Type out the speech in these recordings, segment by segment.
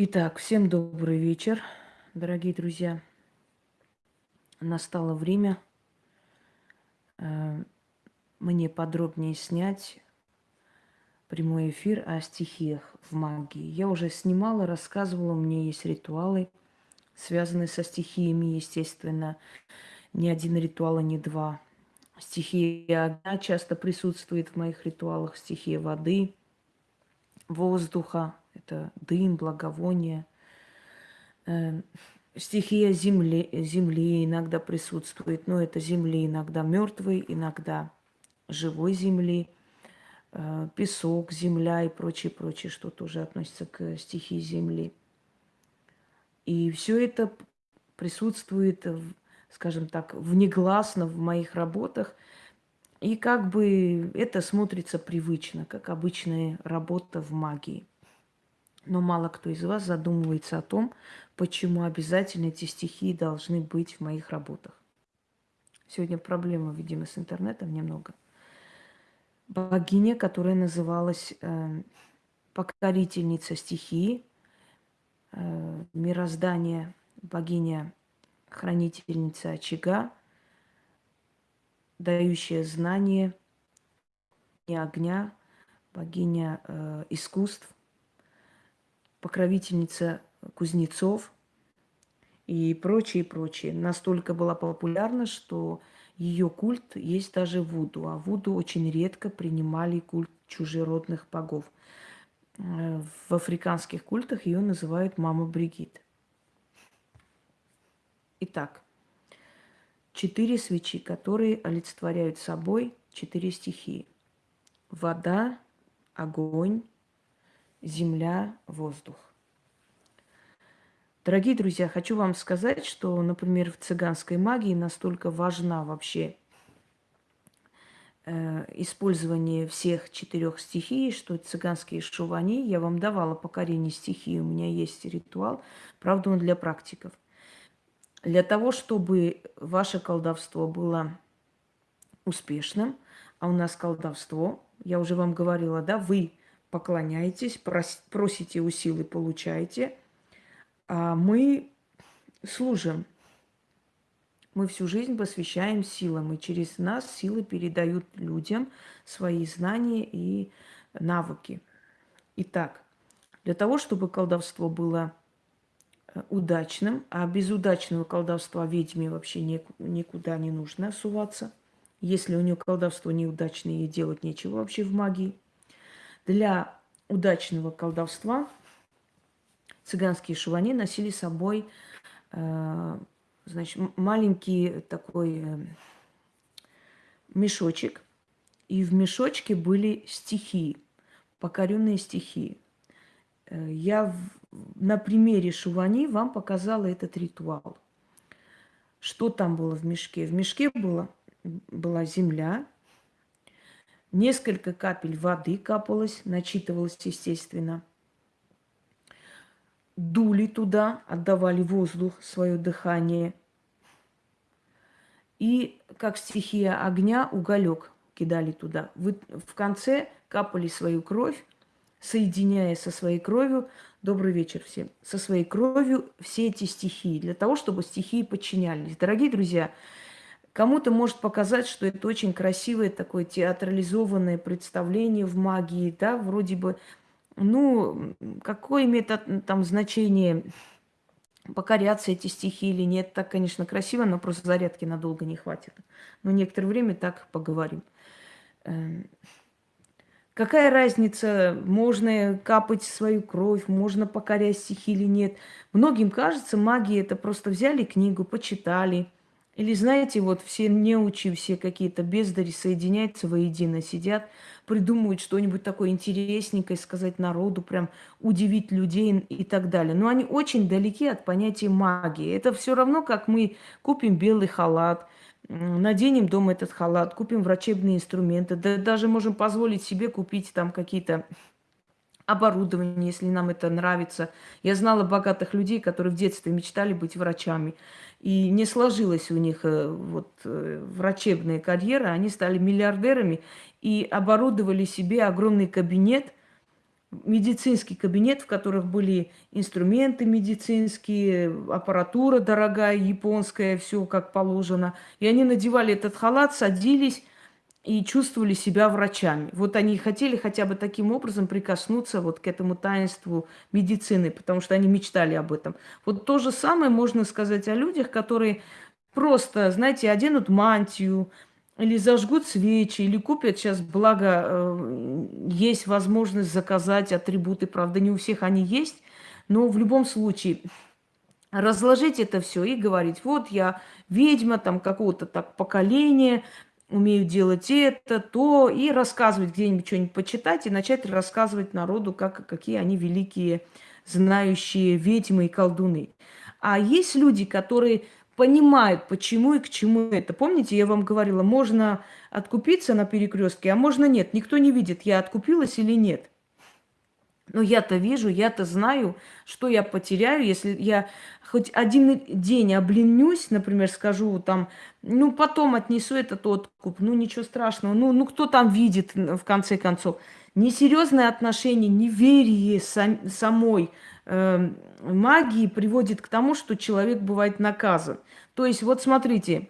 Итак, всем добрый вечер, дорогие друзья. Настало время э, мне подробнее снять прямой эфир о стихиях в магии. Я уже снимала, рассказывала, у меня есть ритуалы, связанные со стихиями, естественно. Ни один ритуал, а не два. Стихия огня часто присутствует в моих ритуалах, стихия воды, воздуха, это дым, благовоние. Эм, стихия земли, земли иногда присутствует, но это земли иногда мертвой, иногда живой земли. Э, песок, земля и прочее, прочее, что тоже относится к стихии земли. И все это присутствует, скажем так, внегласно в моих работах. И как бы это смотрится привычно, как обычная работа в магии. Но мало кто из вас задумывается о том, почему обязательно эти стихии должны быть в моих работах. Сегодня проблема, видимо, с интернетом немного. Богиня, которая называлась э, покорительница стихии, э, мироздание, богиня, хранительница очага, дающая знание, и огня, богиня э, искусств, покровительница кузнецов и прочее, прочее. Настолько была популярна, что ее культ есть даже в Вуду. А Вуду очень редко принимали культ чужеродных богов. В африканских культах ее называют мама Бригит. Итак, четыре свечи, которые олицетворяют собой четыре стихии. Вода, огонь, земля, воздух. Дорогие друзья, хочу вам сказать, что, например, в цыганской магии настолько важна вообще э, использование всех четырех стихий, что цыганские шувани, я вам давала покорение стихии, у меня есть ритуал, правда, он для практиков. Для того, чтобы ваше колдовство было успешным, а у нас колдовство, я уже вам говорила, да, вы поклоняетесь, просите у силы, получаете, а мы служим. Мы всю жизнь посвящаем силам, и через нас силы передают людям свои знания и навыки. Итак, для того, чтобы колдовство было э, удачным, а без удачного колдовства ведьме вообще никуда не нужно суваться. Если у нее колдовство неудачное, ей делать нечего вообще в магии – для удачного колдовства цыганские шувани носили с собой э, значит, маленький такой э, мешочек. И в мешочке были стихи, покоренные стихи. Э, я в, на примере шувани вам показала этот ритуал. Что там было в мешке? В мешке было, была земля, Несколько капель воды капалось, начитывалось, естественно. Дули туда, отдавали воздух, свое дыхание. И как стихия огня, уголек кидали туда. Вы в конце капали свою кровь, соединяя со своей кровью, добрый вечер всем, со своей кровью все эти стихии, для того, чтобы стихии подчинялись. Дорогие друзья, Кому-то может показать, что это очень красивое такое театрализованное представление в магии, да, вроде бы, ну, какое имеет там значение, покоряться эти стихи или нет. Так, конечно, красиво, но просто зарядки надолго не хватит. Но некоторое время так поговорим. Эм, какая разница, можно капать свою кровь, можно покорять стихи или нет. Многим кажется, магия это просто взяли книгу, почитали – или, знаете, вот все неучи, все какие-то бездари соединяются воедино, сидят, придумывают что-нибудь такое интересненькое, сказать народу, прям удивить людей и так далее. Но они очень далеки от понятия магии. Это все равно, как мы купим белый халат, наденем дома этот халат, купим врачебные инструменты, да даже можем позволить себе купить там какие-то оборудование, если нам это нравится. Я знала богатых людей, которые в детстве мечтали быть врачами. И не сложилась у них э, вот, э, врачебная карьера. Они стали миллиардерами и оборудовали себе огромный кабинет медицинский кабинет, в которых были инструменты медицинские, аппаратура дорогая, японская, все как положено. И они надевали этот халат, садились и чувствовали себя врачами. Вот они хотели хотя бы таким образом прикоснуться вот к этому таинству медицины, потому что они мечтали об этом. Вот то же самое можно сказать о людях, которые просто, знаете, оденут мантию, или зажгут свечи, или купят сейчас, благо, э, есть возможность заказать атрибуты, правда, не у всех они есть, но в любом случае разложить это все и говорить, вот я ведьма там какого-то так поколения, умею делать это, то, и рассказывать где-нибудь что-нибудь почитать, и начать рассказывать народу, как, какие они великие, знающие ведьмы и колдуны. А есть люди, которые понимают, почему и к чему это. Помните, я вам говорила, можно откупиться на перекрестке, а можно нет. Никто не видит, я откупилась или нет. Но я-то вижу, я-то знаю, что я потеряю, если я хоть один день обленюсь, например, скажу там, ну, потом отнесу этот откуп, ну, ничего страшного, ну, ну кто там видит, в конце концов. Несерьезное отношение, неверие сам, самой э, магии приводит к тому, что человек бывает наказан. То есть, вот смотрите,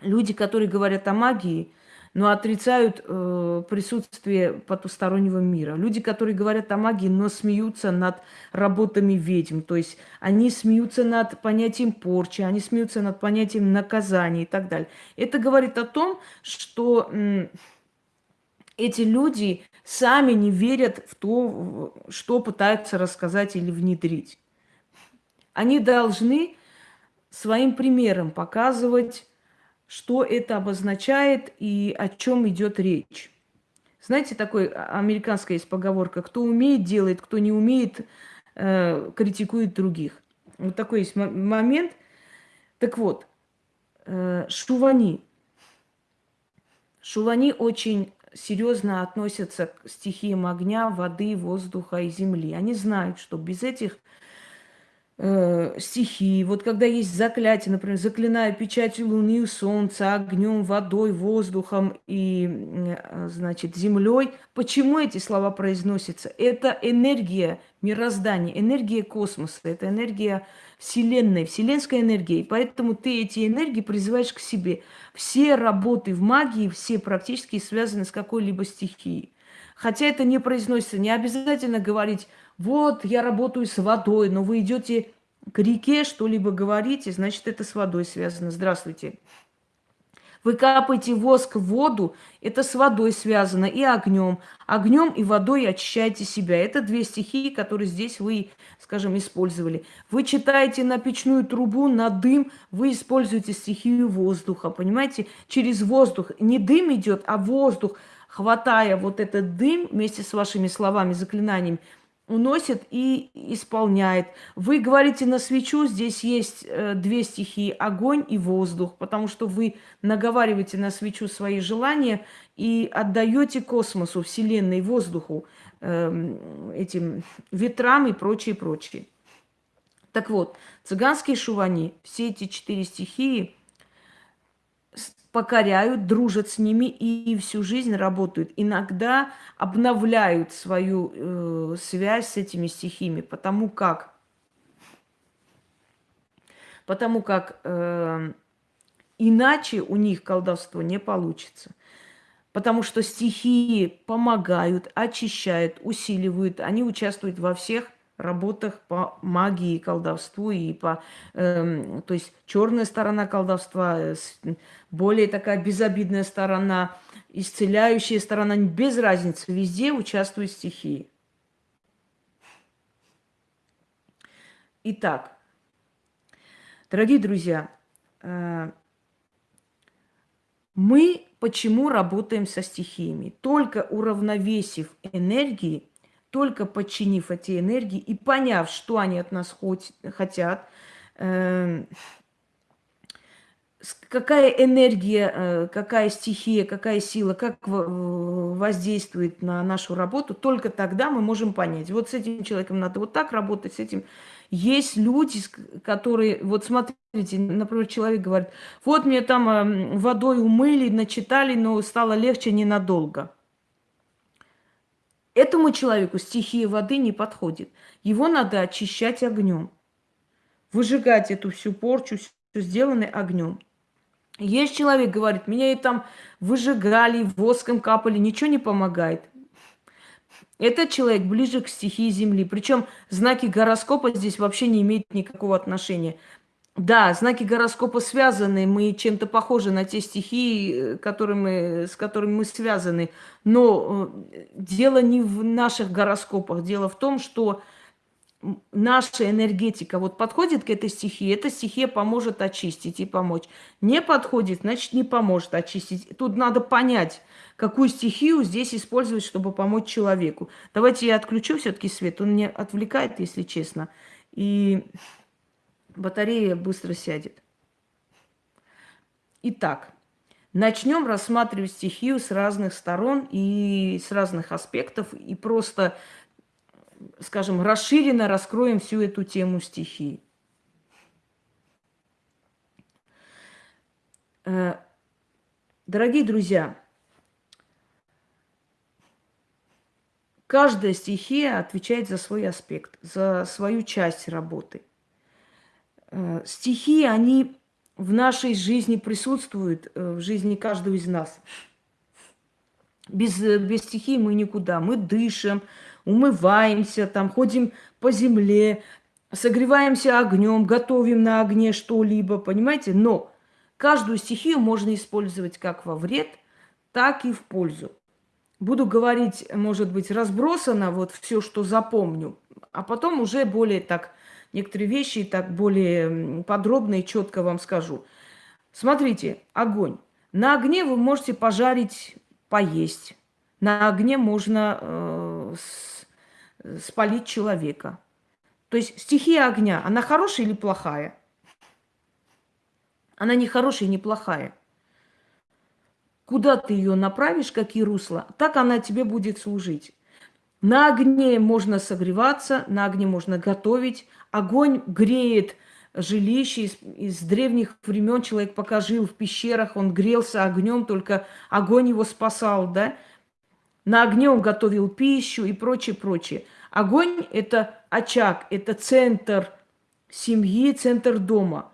люди, которые говорят о магии, но отрицают э, присутствие потустороннего мира. Люди, которые говорят о магии, но смеются над работами ведьм. То есть они смеются над понятием порчи, они смеются над понятием наказания и так далее. Это говорит о том, что эти люди сами не верят в то, что пытаются рассказать или внедрить. Они должны своим примером показывать, что это обозначает и о чем идет речь. Знаете, такой американская есть поговорка, кто умеет, делает, кто не умеет, э, критикует других. Вот такой есть момент. Так вот, э, шувани. Шувани очень серьезно относятся к стихиям огня, воды, воздуха и земли. Они знают, что без этих э, стихии. Вот когда есть заклятие, например, заклинаю печатью луны солнца, огнем, водой, воздухом и, э, значит, землей. Почему эти слова произносятся? Это энергия мироздания, энергия космоса, это энергия Вселенной, вселенская энергия. И поэтому ты эти энергии призываешь к себе. Все работы в магии, все практически связаны с какой-либо стихией. Хотя это не произносится, не обязательно говорить вот, я работаю с водой, но вы идете к реке, что-либо говорите, значит, это с водой связано. Здравствуйте. Вы капаете воск в воду, это с водой связано и огнем. Огнем и водой очищаете себя. Это две стихии, которые здесь вы, скажем, использовали. Вы читаете на печную трубу, на дым, вы используете стихию воздуха, понимаете? Через воздух. Не дым идет, а воздух, хватая вот этот дым вместе с вашими словами, заклинаниями, уносит и исполняет. Вы говорите на свечу, здесь есть э, две стихии, огонь и воздух, потому что вы наговариваете на свечу свои желания и отдаете космосу, Вселенной, воздуху, э, этим ветрам и прочее, прочее. Так вот, цыганские шувани, все эти четыре стихии – покоряют, дружат с ними и всю жизнь работают. Иногда обновляют свою э, связь с этими стихиями, потому как, потому как э, иначе у них колдовство не получится. Потому что стихии помогают, очищают, усиливают, они участвуют во всех работах по магии, колдовству и по, э, то есть черная сторона колдовства, э, более такая безобидная сторона, исцеляющая сторона, без разницы, везде участвуют стихии. Итак, дорогие друзья, э, мы почему работаем со стихиями? Только уравновесив энергии, только подчинив эти энергии и поняв, что они от нас хоть, хотят, э, какая энергия, э, какая стихия, какая сила, как воздействует на нашу работу, только тогда мы можем понять. Вот с этим человеком надо вот так работать, с этим. Есть люди, которые, вот смотрите, например, человек говорит, вот мне там эм, водой умыли, начитали, но стало легче ненадолго. Этому человеку стихия воды не подходит. Его надо очищать огнем. Выжигать эту всю порчу, все сделанное огнем. Есть человек, говорит, меня и там выжигали, воском капали, ничего не помогает. Этот человек ближе к стихии Земли. Причем знаки гороскопа здесь вообще не имеют никакого отношения. Да, знаки гороскопа связаны, мы чем-то похожи на те стихии, которыми, с которыми мы связаны. Но э, дело не в наших гороскопах, дело в том, что наша энергетика вот подходит к этой стихии, эта стихия поможет очистить и помочь. Не подходит, значит, не поможет очистить. Тут надо понять, какую стихию здесь использовать, чтобы помочь человеку. Давайте я отключу все-таки свет, он меня отвлекает, если честно. И батарея быстро сядет. Итак, начнем рассматривать стихию с разных сторон и с разных аспектов, и просто, скажем, расширенно раскроем всю эту тему стихии. Э, дорогие друзья, каждая стихия отвечает за свой аспект, за свою часть работы – стихи, они в нашей жизни присутствуют, э, в жизни каждого из нас. Без, э, без стихий мы никуда. Мы дышим, умываемся, там, ходим по земле, согреваемся огнем, готовим на огне что-либо, понимаете? Но каждую стихию можно использовать как во вред, так и в пользу. Буду говорить, может быть, разбросано вот все, что запомню, а потом уже более так некоторые вещи так более подробно и четко вам скажу. Смотрите, огонь. На огне вы можете пожарить, поесть. На огне можно э, спалить человека. То есть стихия огня, она хорошая или плохая? Она не хорошая не плохая. Куда ты ее направишь, какие русла, так она тебе будет служить. На огне можно согреваться, на огне можно готовить. Огонь греет жилище из, из древних времен. Человек пока жил в пещерах, он грелся огнем, только огонь его спасал, да? На огне он готовил пищу и прочее, прочее. Огонь – это очаг, это центр семьи, центр дома.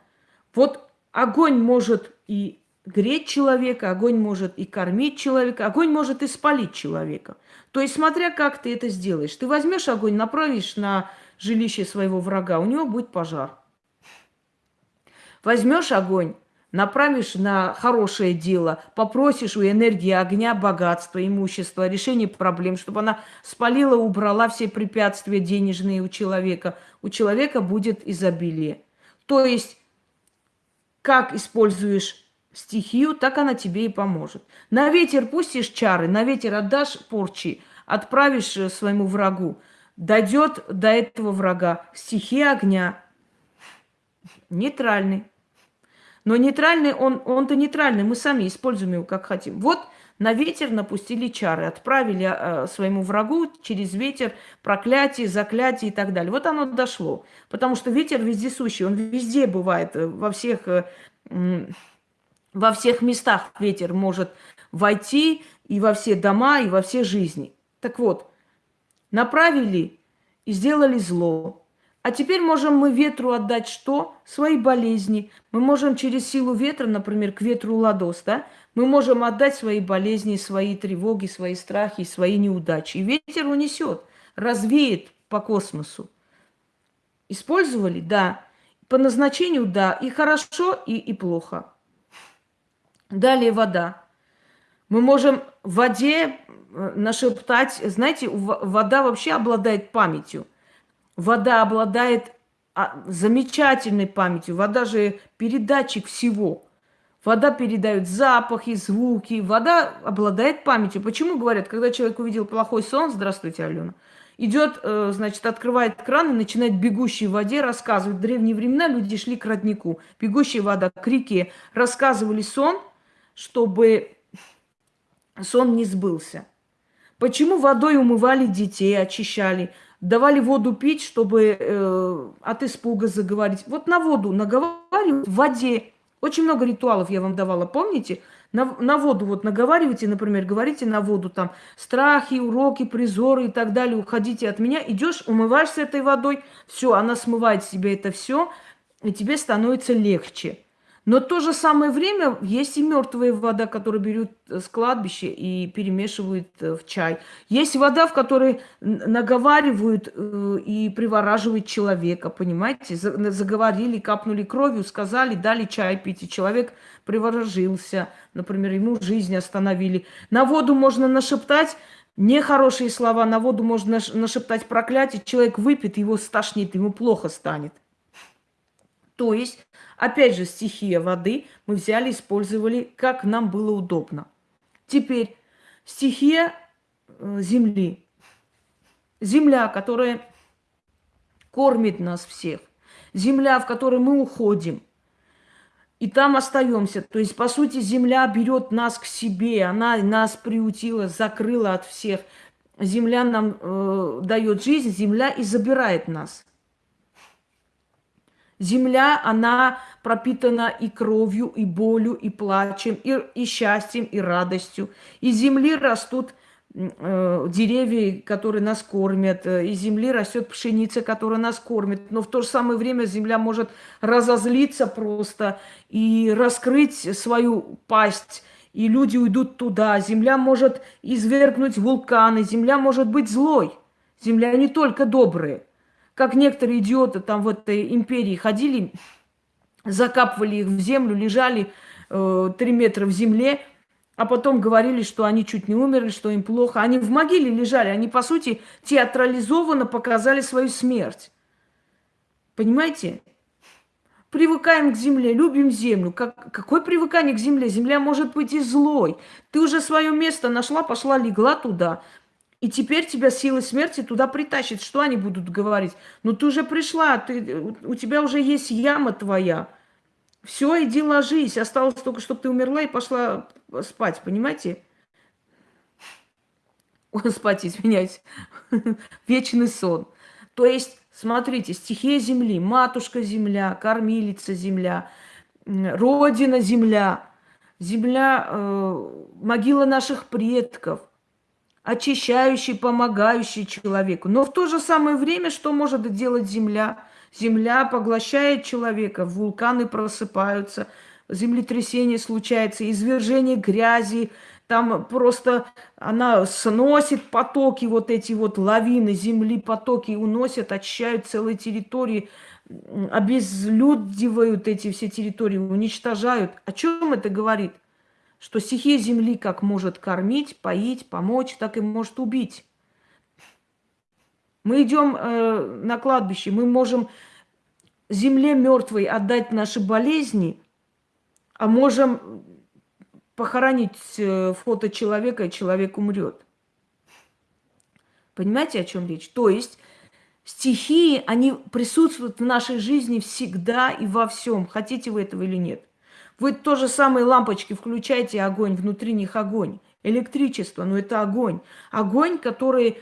Вот огонь может и греть человека, огонь может и кормить человека, огонь может и спалить человека. То есть, смотря как ты это сделаешь. Ты возьмешь огонь, направишь на жилище своего врага, у него будет пожар. Возьмешь огонь, направишь на хорошее дело, попросишь у энергии огня богатства, имущества, решение проблем, чтобы она спалила, убрала все препятствия денежные у человека. У человека будет изобилие. То есть, как используешь стихию, так она тебе и поможет. На ветер пустишь чары, на ветер отдашь порчи, отправишь э, своему врагу. Дойдет до этого врага стихия огня. Нейтральный. Но нейтральный, он, он-то нейтральный, мы сами используем его как хотим. Вот на ветер напустили чары, отправили э, своему врагу через ветер проклятие, заклятие и так далее. Вот оно дошло. Потому что ветер вездесущий, он везде бывает, э, во всех... Э, во всех местах ветер может войти и во все дома, и во все жизни. Так вот, направили и сделали зло. А теперь можем мы ветру отдать что? Свои болезни. Мы можем через силу ветра, например, к ветру ладос, да? Мы можем отдать свои болезни, свои тревоги, свои страхи, свои неудачи. И ветер унесет, развеет по космосу. Использовали? Да. По назначению? Да. И хорошо, и, и плохо. Далее вода. Мы можем в воде э, нашептать, знаете, вода вообще обладает памятью. Вода обладает а, замечательной памятью. Вода же передатчик всего. Вода передает запахи, звуки. Вода обладает памятью. Почему говорят, когда человек увидел плохой сон, здравствуйте, Алена, идет, э, значит, открывает кран и начинает бегущей воде рассказывать. В древние времена люди шли к роднику. Бегущая вода, к реке. Рассказывали сон – чтобы сон не сбылся. Почему водой умывали детей, очищали, давали воду пить, чтобы э, от испуга заговорить. Вот на воду наговаривают в воде. Очень много ритуалов я вам давала, помните? На, на воду вот наговариваете, например, говорите на воду там страхи, уроки, призоры и так далее, уходите от меня, идешь, умываешься этой водой, все, она смывает себе это все, и тебе становится легче. Но в то же самое время есть и мертвая вода, которую берут с кладбища и перемешивают э, в чай. Есть вода, в которой наговаривают э, и привораживают человека, понимаете? Заговорили, капнули кровью, сказали, дали чай пить, и человек приворожился. Например, ему жизнь остановили. На воду можно нашептать нехорошие слова, на воду можно нашептать проклятие, человек выпьет, его стошнит, ему плохо станет. То есть Опять же, стихия воды мы взяли, использовали, как нам было удобно. Теперь стихия э, земли. Земля, которая кормит нас всех. Земля, в которой мы уходим. И там остаемся. То есть, по сути, земля берет нас к себе. Она нас приутила, закрыла от всех. Земля нам э, дает жизнь, земля и забирает нас. Земля, она пропитана и кровью, и болью, и плачем, и, и счастьем, и радостью. Из земли растут э, деревья, которые нас кормят, э, из земли растет пшеница, которая нас кормит. Но в то же самое время земля может разозлиться просто и раскрыть свою пасть, и люди уйдут туда. Земля может извергнуть вулканы, земля может быть злой. Земля не только добрая. Как некоторые идиоты там в этой империи ходили, закапывали их в землю, лежали э, три метра в земле, а потом говорили, что они чуть не умерли, что им плохо. Они в могиле лежали, они, по сути, театрализованно показали свою смерть. Понимаете? Привыкаем к земле, любим землю. Как, какое привыкание к земле? Земля может быть и злой. Ты уже свое место нашла, пошла, легла туда. И теперь тебя силы смерти туда притащит. Что они будут говорить? Ну ты уже пришла, ты, у тебя уже есть яма твоя. Все, иди ложись. Осталось только, чтобы ты умерла и пошла спать, понимаете? Спать, извиняюсь. Вечный сон. То есть, смотрите, стихия земли, матушка земля, кормилица земля, родина земля, земля, э, могила наших предков – очищающий, помогающий человеку. Но в то же самое время что может делать Земля? Земля поглощает человека, вулканы просыпаются, землетрясение случается, извержение грязи, там просто она сносит потоки, вот эти вот лавины земли, потоки уносят, очищают целые территории, обезлюдивают эти все территории, уничтожают. О чем это говорит? Что стихия земли как может кормить, поить, помочь, так и может убить. Мы идем э, на кладбище, мы можем земле мертвой отдать наши болезни, а можем похоронить э, фото человека, и человек умрет. Понимаете, о чем речь? То есть стихии, они присутствуют в нашей жизни всегда и во всем, хотите вы этого или нет. Вы то же самое лампочки включаете, огонь, внутри них огонь. Электричество, но это огонь. Огонь, который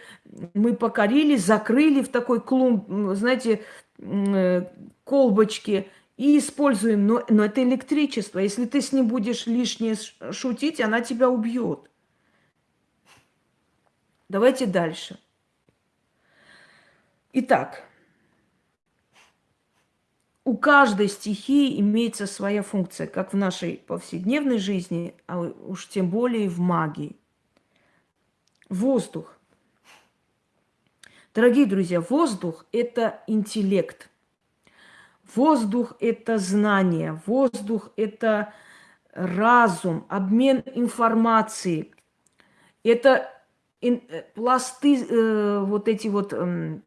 мы покорили, закрыли в такой клумб, знаете, э, колбочки и используем. Но, но это электричество. Если ты с ним будешь лишнее шутить, она тебя убьет. Давайте дальше. Итак, у каждой стихии имеется своя функция, как в нашей повседневной жизни, а уж тем более в магии. Воздух. Дорогие друзья, воздух – это интеллект. Воздух – это знание. Воздух – это разум, обмен информацией. Это э, пласты, э, вот эти вот эм,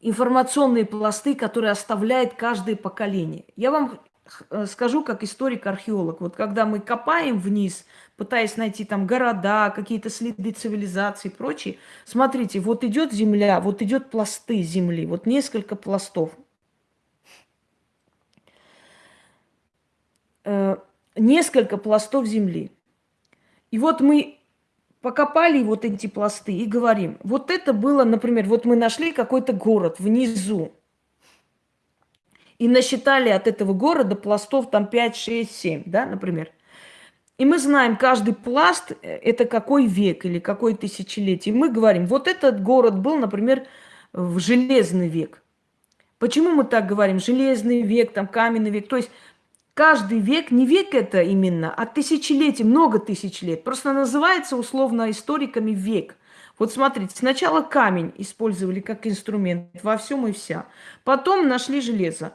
информационные пласты, которые оставляет каждое поколение. Я вам скажу как историк-археолог. Вот когда мы копаем вниз, пытаясь найти там города, какие-то следы цивилизации и прочее, смотрите, вот идет земля, вот идет пласты земли, вот несколько пластов. Э, несколько пластов земли. И вот мы покопали вот эти пласты и говорим, вот это было, например, вот мы нашли какой-то город внизу. и насчитали от этого города пластов там 5, 6, 7, да, например. И мы знаем, каждый пласт – это какой век или какой тысячелетие. И мы говорим, вот этот город был, например, в железный век. Почему мы так говорим? Железный век, там каменный век. То есть каждый век, не век это именно, а тысячелетие, много тысяч лет. Просто называется условно историками век. Вот смотрите, сначала камень использовали как инструмент во всем и вся. Потом нашли железо.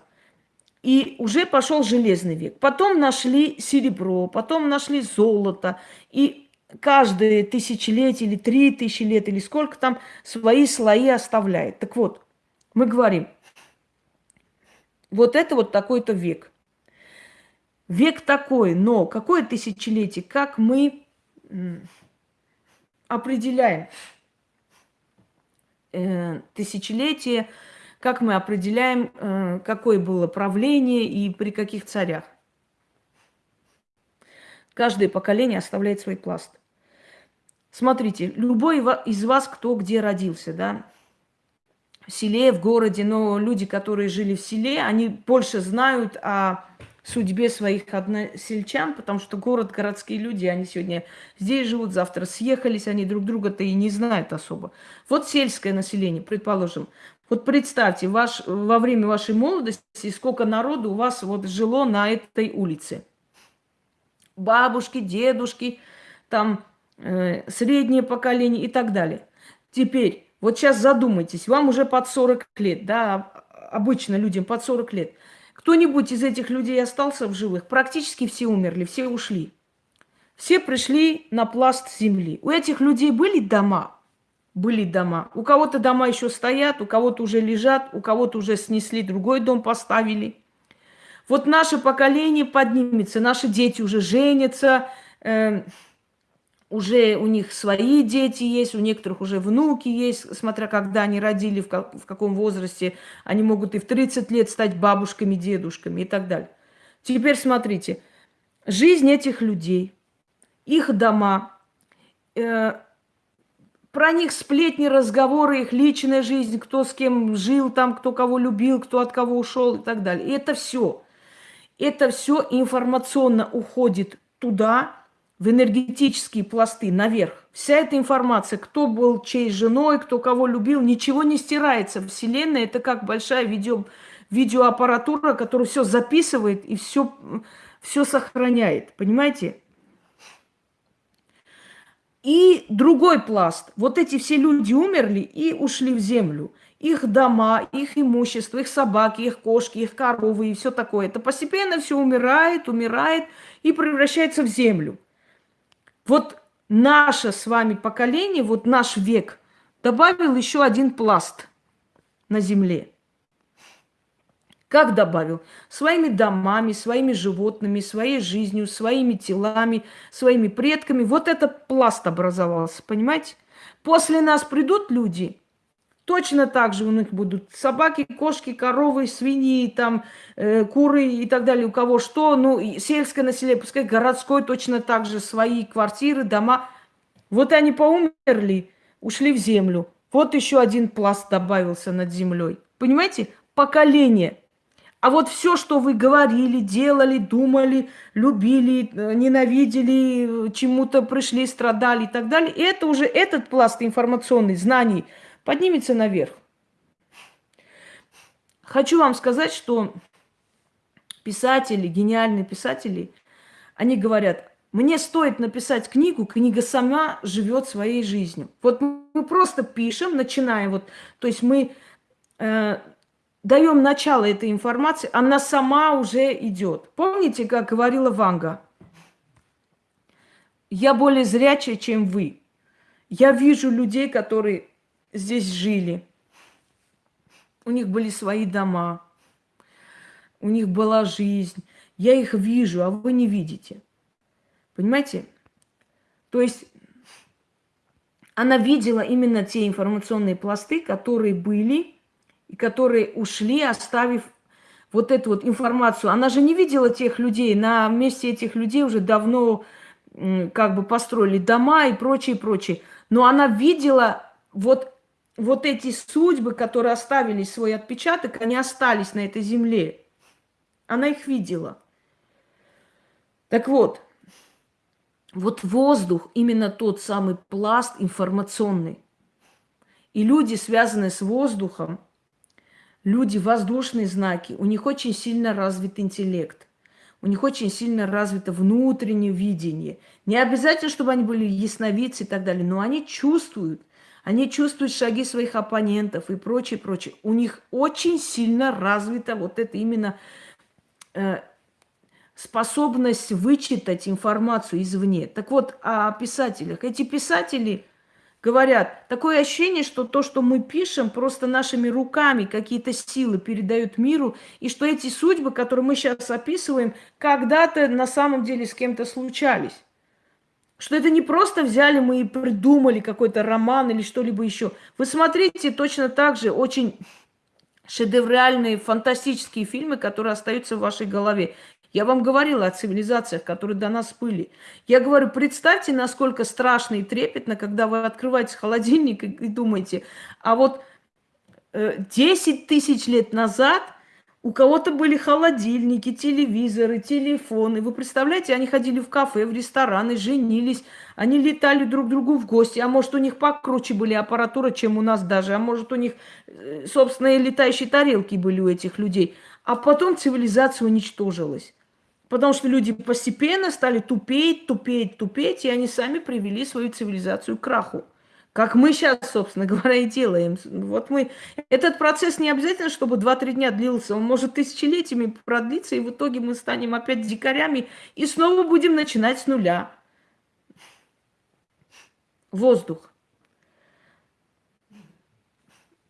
И уже пошел железный век. Потом нашли серебро, потом нашли золото. И каждые тысячелетие или три тысячи лет, или сколько там, свои слои оставляет. Так вот, мы говорим, вот это вот такой-то век. Век такой, но какое тысячелетие, как мы определяем э, тысячелетие, как мы определяем, э, какое было правление и при каких царях. Каждое поколение оставляет свой пласт. Смотрите, любой из вас, кто где родился, да, в селе, в городе, но люди, которые жили в селе, они больше знают о судьбе своих односельчан, потому что город, городские люди, они сегодня здесь живут, завтра съехались, они друг друга-то и не знают особо. Вот сельское население, предположим. Вот представьте, ваш, во время вашей молодости, сколько народу у вас вот жило на этой улице. Бабушки, дедушки, там э, среднее поколение и так далее. Теперь, вот сейчас задумайтесь, вам уже под 40 лет, да, обычно людям под 40 лет. Кто-нибудь из этих людей остался в живых? Практически все умерли, все ушли. Все пришли на пласт земли. У этих людей были дома, были дома. У кого-то дома еще стоят, у кого-то уже лежат, у кого-то уже снесли, другой дом поставили. Вот наше поколение поднимется, наши дети уже женятся, э, уже у них свои дети есть, у некоторых уже внуки есть, смотря когда они родили, в, как, в каком возрасте. Они могут и в 30 лет стать бабушками, дедушками и так далее. Теперь смотрите, жизнь этих людей, их дома, э, про них сплетни, разговоры, их личная жизнь, кто с кем жил там, кто кого любил, кто от кого ушел и так далее. И это все. Это все информационно уходит туда, в энергетические пласты, наверх. Вся эта информация, кто был чьей женой, кто кого любил, ничего не стирается. Вселенная – это как большая видео, видеоаппаратура, которая все записывает и все, все сохраняет. Понимаете? И другой пласт. Вот эти все люди умерли и ушли в землю. Их дома, их имущество, их собаки, их кошки, их коровы и все такое. Это постепенно все умирает, умирает и превращается в землю. Вот наше с вами поколение, вот наш век, добавил еще один пласт на земле. Как добавил? Своими домами, своими животными, своей жизнью, своими телами, своими предками. Вот этот пласт образовался, понимаете? После нас придут люди, точно так же у них будут собаки, кошки, коровы, свиньи, там, э, куры и так далее, у кого что. Ну, сельское население, пускай городское точно так же, свои квартиры, дома. Вот они поумерли, ушли в землю. Вот еще один пласт добавился над землей. Понимаете? Поколение – а вот все, что вы говорили, делали, думали, любили, э, ненавидели, чему-то пришли, страдали и так далее, это уже этот пласт информационных знаний поднимется наверх. Хочу вам сказать, что писатели, гениальные писатели, они говорят, мне стоит написать книгу, книга сама живет своей жизнью. Вот мы просто пишем, начинаем, вот, то есть мы э, даем начало этой информации, она сама уже идет. Помните, как говорила Ванга? Я более зрячая, чем вы. Я вижу людей, которые здесь жили. У них были свои дома. У них была жизнь. Я их вижу, а вы не видите. Понимаете? То есть она видела именно те информационные пласты, которые были и которые ушли, оставив вот эту вот информацию. Она же не видела тех людей. На месте этих людей уже давно как бы построили дома и прочее, прочее. Но она видела вот, вот эти судьбы, которые оставили свой отпечаток, они остались на этой земле. Она их видела. Так вот, вот воздух, именно тот самый пласт информационный. И люди, связанные с воздухом, люди воздушные знаки, у них очень сильно развит интеллект. У них очень сильно развито внутреннее видение. Не обязательно, чтобы они были ясновидцы и так далее, но они чувствуют. Они чувствуют шаги своих оппонентов и прочее, прочее. У них очень сильно развита вот это именно э, способность вычитать информацию извне. Так вот, о писателях. Эти писатели говорят, такое ощущение, что то, что мы пишем, просто нашими руками какие-то силы передают миру, и что эти судьбы, которые мы сейчас описываем, когда-то на самом деле с кем-то случались. Что это не просто взяли мы и придумали какой-то роман или что-либо еще. Вы смотрите точно так же очень шедевральные, фантастические фильмы, которые остаются в вашей голове. Я вам говорила о цивилизациях, которые до нас были. Я говорю, представьте, насколько страшно и трепетно, когда вы открываете холодильник и, думаете, а вот э, 10 тысяч лет назад у кого-то были холодильники, телевизоры, телефоны. Вы представляете, они ходили в кафе, в рестораны, женились, они летали друг к другу в гости. А может, у них покруче были аппаратура, чем у нас даже. А может, у них э, собственные летающие тарелки были у этих людей. А потом цивилизация уничтожилась. Потому что люди постепенно стали тупеть, тупеть, тупеть, и они сами привели свою цивилизацию к краху. Как мы сейчас, собственно говоря, и делаем. Вот мы... Этот процесс не обязательно, чтобы 2-3 дня длился. Он может тысячелетиями продлиться, и в итоге мы станем опять дикарями и снова будем начинать с нуля. Воздух.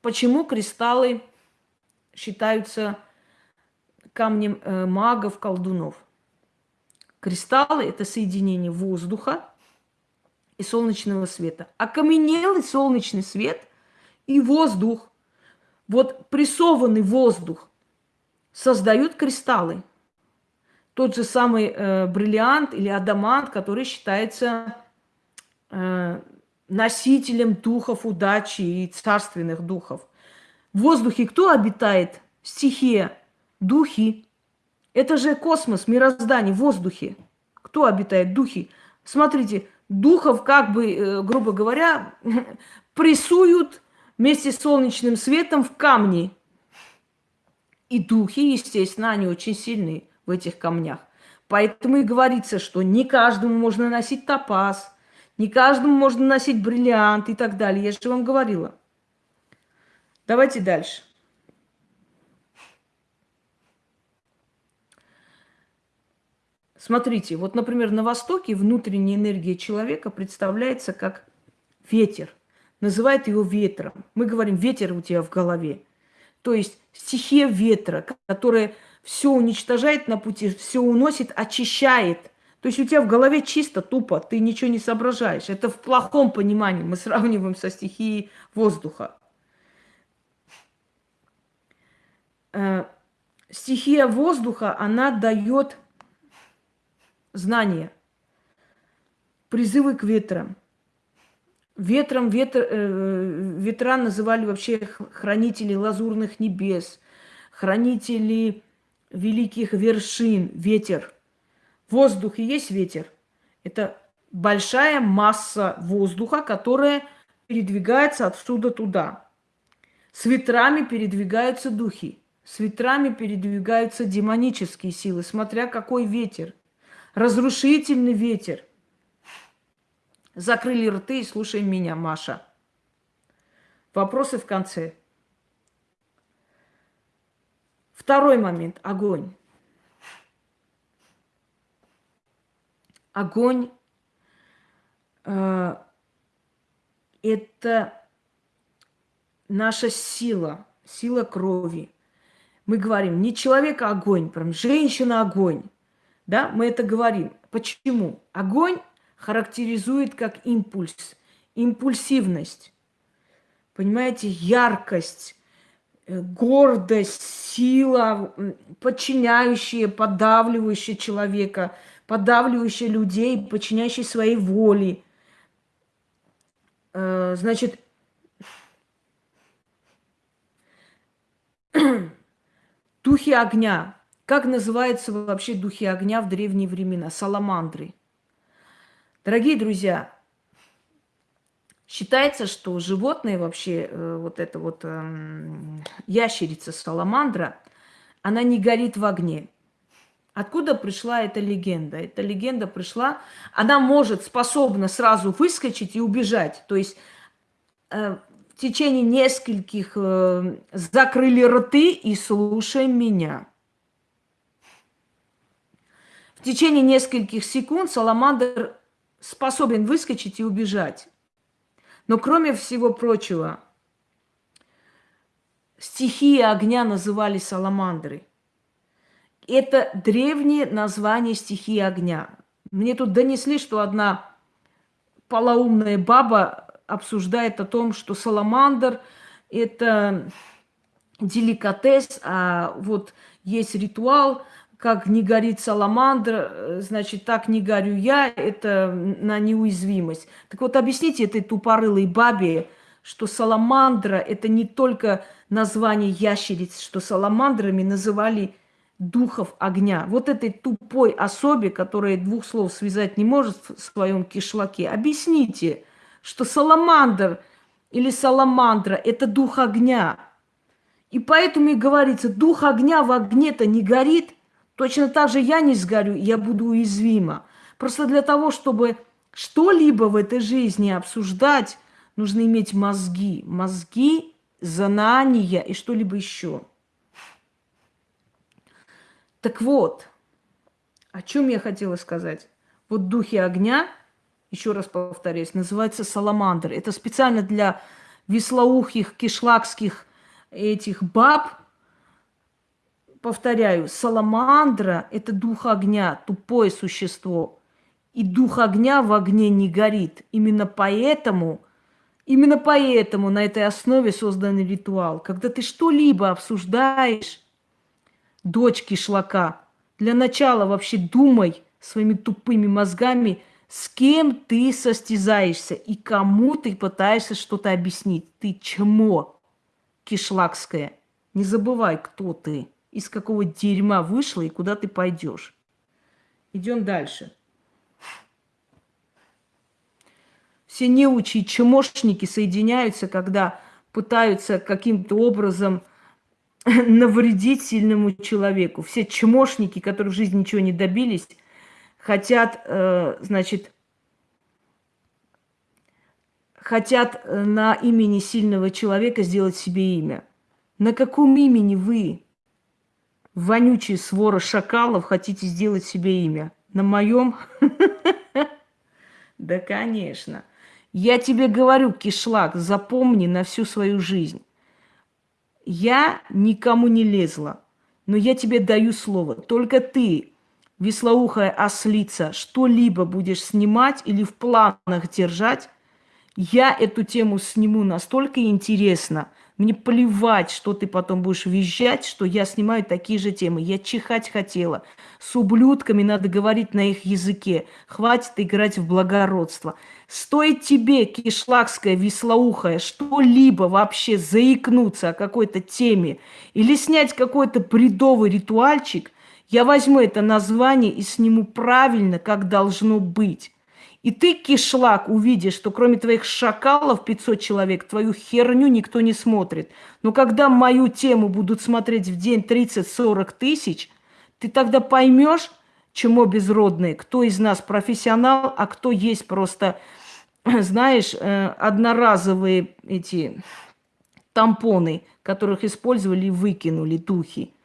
Почему кристаллы считаются камнем э, магов, колдунов? Кристаллы – это соединение воздуха и солнечного света. Окаменелый солнечный свет и воздух, вот прессованный воздух, создают кристаллы. Тот же самый э, бриллиант или адамант, который считается э, носителем духов удачи и царственных духов. В воздухе кто обитает? Стихия, духи. Это же космос, мироздание, воздухе. Кто обитает? Духи. Смотрите, духов, как бы, э, грубо говоря, прессуют вместе с солнечным светом в камни. И духи, естественно, они очень сильны в этих камнях. Поэтому и говорится, что не каждому можно носить топаз, не каждому можно носить бриллиант и так далее. Я же вам говорила. Давайте дальше. Смотрите, вот, например, на Востоке внутренняя энергия человека представляется как ветер. Называют его ветром. Мы говорим, ветер у тебя в голове. То есть стихия ветра, которая все уничтожает на пути, все уносит, очищает. То есть у тебя в голове чисто, тупо, ты ничего не соображаешь. Это в плохом понимании мы сравниваем со стихией воздуха. Э, стихия воздуха, она дает знания, призывы к ветрам. Ветром ветр, э, ветра называли вообще хранители лазурных небес, хранители великих вершин, ветер. Воздух и есть ветер. Это большая масса воздуха, которая передвигается отсюда туда. С ветрами передвигаются духи, с ветрами передвигаются демонические силы, смотря какой ветер – разрушительный ветер. Закрыли рты и слушаем меня, Маша. Вопросы в конце. Второй момент – огонь. Огонь э, – это наша сила, сила крови. Мы говорим, не человек огонь, прям женщина огонь. Да, мы это говорим. Почему? Огонь характеризует как импульс, импульсивность. Понимаете, яркость, э, гордость, сила, подчиняющая, подавливающая человека, подавливающая людей, подчиняющая своей воле. Э, значит, духи огня Как называются вообще духи огня в древние времена? Саламандры. Дорогие друзья, считается, что животное вообще, э, вот эта вот эм, ящерица саламандра, она не горит в огне. Откуда пришла эта легенда? Эта легенда пришла, она может, способна сразу выскочить и убежать. То есть э, в течение нескольких э, закрыли рты и слушай меня. В течение нескольких секунд саламандр способен выскочить и убежать. Но кроме всего прочего, стихии огня называли саламандры. Это древнее название стихии огня. Мне тут донесли, что одна полоумная баба обсуждает о том, что саламандр – это деликатес, а вот есть ритуал, как не горит саламандр, значит, так не горю я, это на неуязвимость. Так вот, объясните этой тупорылой бабе, что саламандра – это не только название ящериц, что саламандрами называли духов огня. Вот этой тупой особе, которая двух слов связать не может в своем кишлаке, объясните, что саламандр или саламандра – это дух огня. И поэтому и говорится, дух огня в огне-то не горит, точно так же я не сгорю, я буду уязвима. Просто для того, чтобы что-либо в этой жизни обсуждать, нужно иметь мозги. Мозги, знания и что-либо еще. Так вот, о чем я хотела сказать? Вот духи огня, еще раз повторяюсь, называется саламандр. Это специально для веслоухих, кишлакских этих баб. Повторяю, саламандра – это дух огня, тупое существо. И дух огня в огне не горит. Именно поэтому, именно поэтому на этой основе создан ритуал. Когда ты что-либо обсуждаешь, дочки шлака. Для начала вообще думай своими тупыми мозгами, с кем ты состязаешься и кому ты пытаешься что-то объяснить. Ты чмо кишлакское. Не забывай, кто ты, из какого дерьма вышла и куда ты пойдешь. Идем дальше. Все неучи и чмошники соединяются, когда пытаются каким-то образом – навредить сильному человеку. Все чмошники, которые в жизни ничего не добились, хотят, э, значит, хотят э, на имени сильного человека сделать себе имя. На каком имени вы, вонючие свора шакалов, хотите сделать себе имя? На моем? Да, конечно. Я тебе говорю, кишлак, запомни на всю свою жизнь. Я никому не лезла, но я тебе даю слово. Только ты, веслоухая ослица, что-либо будешь снимать или в планах держать, я эту тему сниму настолько интересно – мне плевать, что ты потом будешь визжать, что я снимаю такие же темы. Я чихать хотела. С ублюдками надо говорить на их языке. Хватит играть в благородство. Стоит тебе, кишлакская, веслоухая, что-либо вообще заикнуться о какой-то теме или снять какой-то бредовый ритуальчик, я возьму это название и сниму правильно, как должно быть. И ты, кишлак, увидишь, что кроме твоих шакалов 500 человек, твою херню никто не смотрит. Но когда мою тему будут смотреть в день 30-40 тысяч, ты тогда поймешь, чему безродные, кто из нас профессионал, а кто есть просто, знаешь, э, одноразовые эти тампоны, которых использовали и выкинули духи.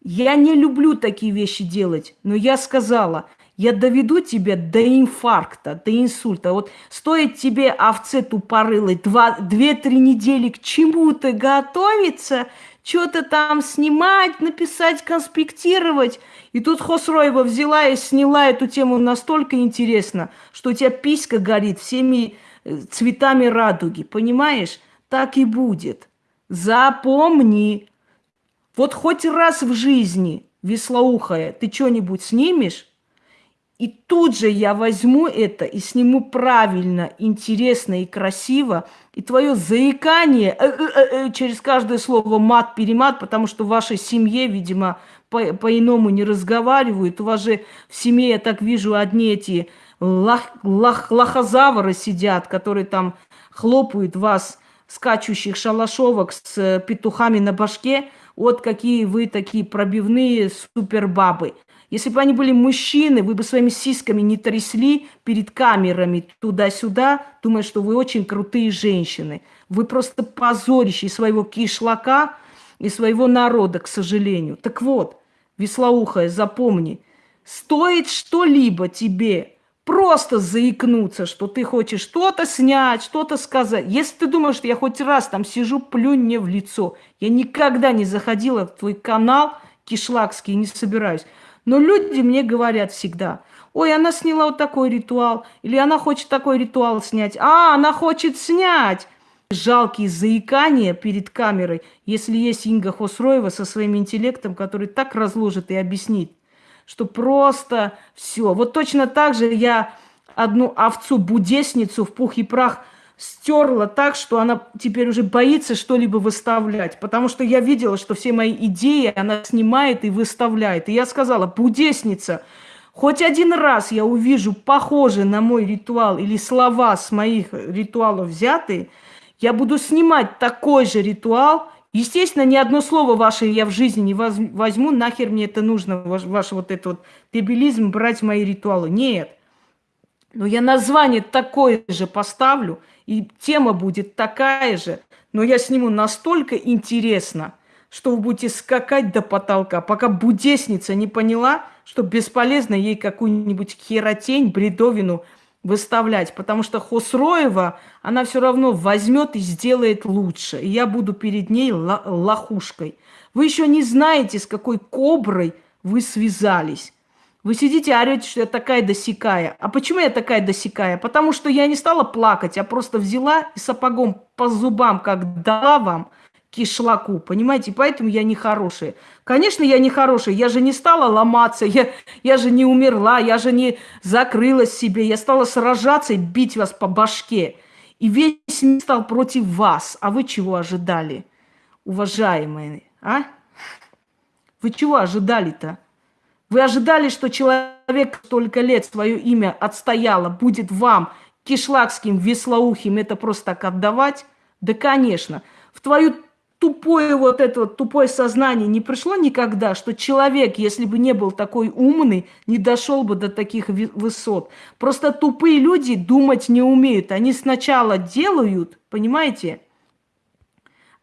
Я не люблю такие вещи делать, но я сказала, я доведу тебя до инфаркта, до инсульта. Вот стоит тебе, овце тупорылой, две-три недели к чему-то готовиться, что-то там снимать, написать, конспектировать. И тут Хосроева взяла и сняла эту тему настолько интересно, что у тебя писька горит всеми э, цветами радуги. Понимаешь? Так и будет. Запомни. Вот хоть раз в жизни, веслоухая, ты что-нибудь снимешь, И тут же я возьму это и сниму правильно, интересно и красиво. И твое заикание э, э, э, через каждое слово мат-перемат, потому что в вашей семье, видимо, по- по-иному не разговаривают. У вас же в семье, я так вижу, одни эти лах, лах, лохозавры сидят, которые там хлопают вас, скачущих шалашовок с петухами на башке. Вот какие вы такие пробивные супербабы. Если бы они были мужчины, вы бы своими сиськами не трясли перед камерами туда-сюда, думая, что вы очень крутые женщины. Вы просто позорище своего кишлака и своего народа, к сожалению. Так вот, веслоухая, запомни, стоит что-либо тебе просто заикнуться, что ты хочешь что-то снять, что-то сказать. Если ты думаешь, что я хоть раз там сижу, плюнь мне в лицо. Я никогда не заходила в твой канал кишлакский, не собираюсь. Но люди мне говорят всегда, ой, она сняла вот такой ритуал, или она хочет такой ритуал снять. А, она хочет снять. Жалкие заикания перед камерой, если есть Инга Хосроева со своим интеллектом, который так разложит и объяснит, что просто все. Вот точно так же я одну овцу-будесницу в пух и прах – стерла так, что она теперь уже боится что-либо выставлять. Потому что я видела, что все мои идеи она снимает и выставляет. И я сказала, будесница, хоть один раз я увижу похожий на мой ритуал или слова с моих ритуалов взятые, я буду снимать такой же ритуал. Естественно, ни одно слово ваше я в жизни не возьму, нахер мне это нужно, ваш, ваш вот этот вот дебилизм брать мои ритуалы. Нет. Но я название такое же поставлю – и тема будет такая же, но я сниму настолько интересно, что вы будете скакать до потолка, пока будесница не поняла, что бесполезно ей какую-нибудь херотень, бредовину выставлять, потому что Хосроева, она все равно возьмет и сделает лучше. И я буду перед ней лохушкой. Вы еще не знаете, с какой коброй вы связались. Вы сидите и орете, что я такая досекая. А почему я такая досекая? Потому что я не стала плакать, а просто взяла и сапогом по зубам, как дала вам кишлаку, понимаете? Поэтому я не хорошая. Конечно, я не хорошая. Я же не стала ломаться, я, я же не умерла, я же не закрылась себе. Я стала сражаться и бить вас по башке. И весь мир стал против вас. А вы чего ожидали, уважаемые, а? Вы чего ожидали-то? Вы ожидали, что человек столько лет свое имя отстояло, будет вам, кишлакским, веслоухим, это просто так отдавать? Да, конечно. В твою тупое вот это вот тупое сознание не пришло никогда, что человек, если бы не был такой умный, не дошел бы до таких высот. Просто тупые люди думать не умеют. Они сначала делают, понимаете?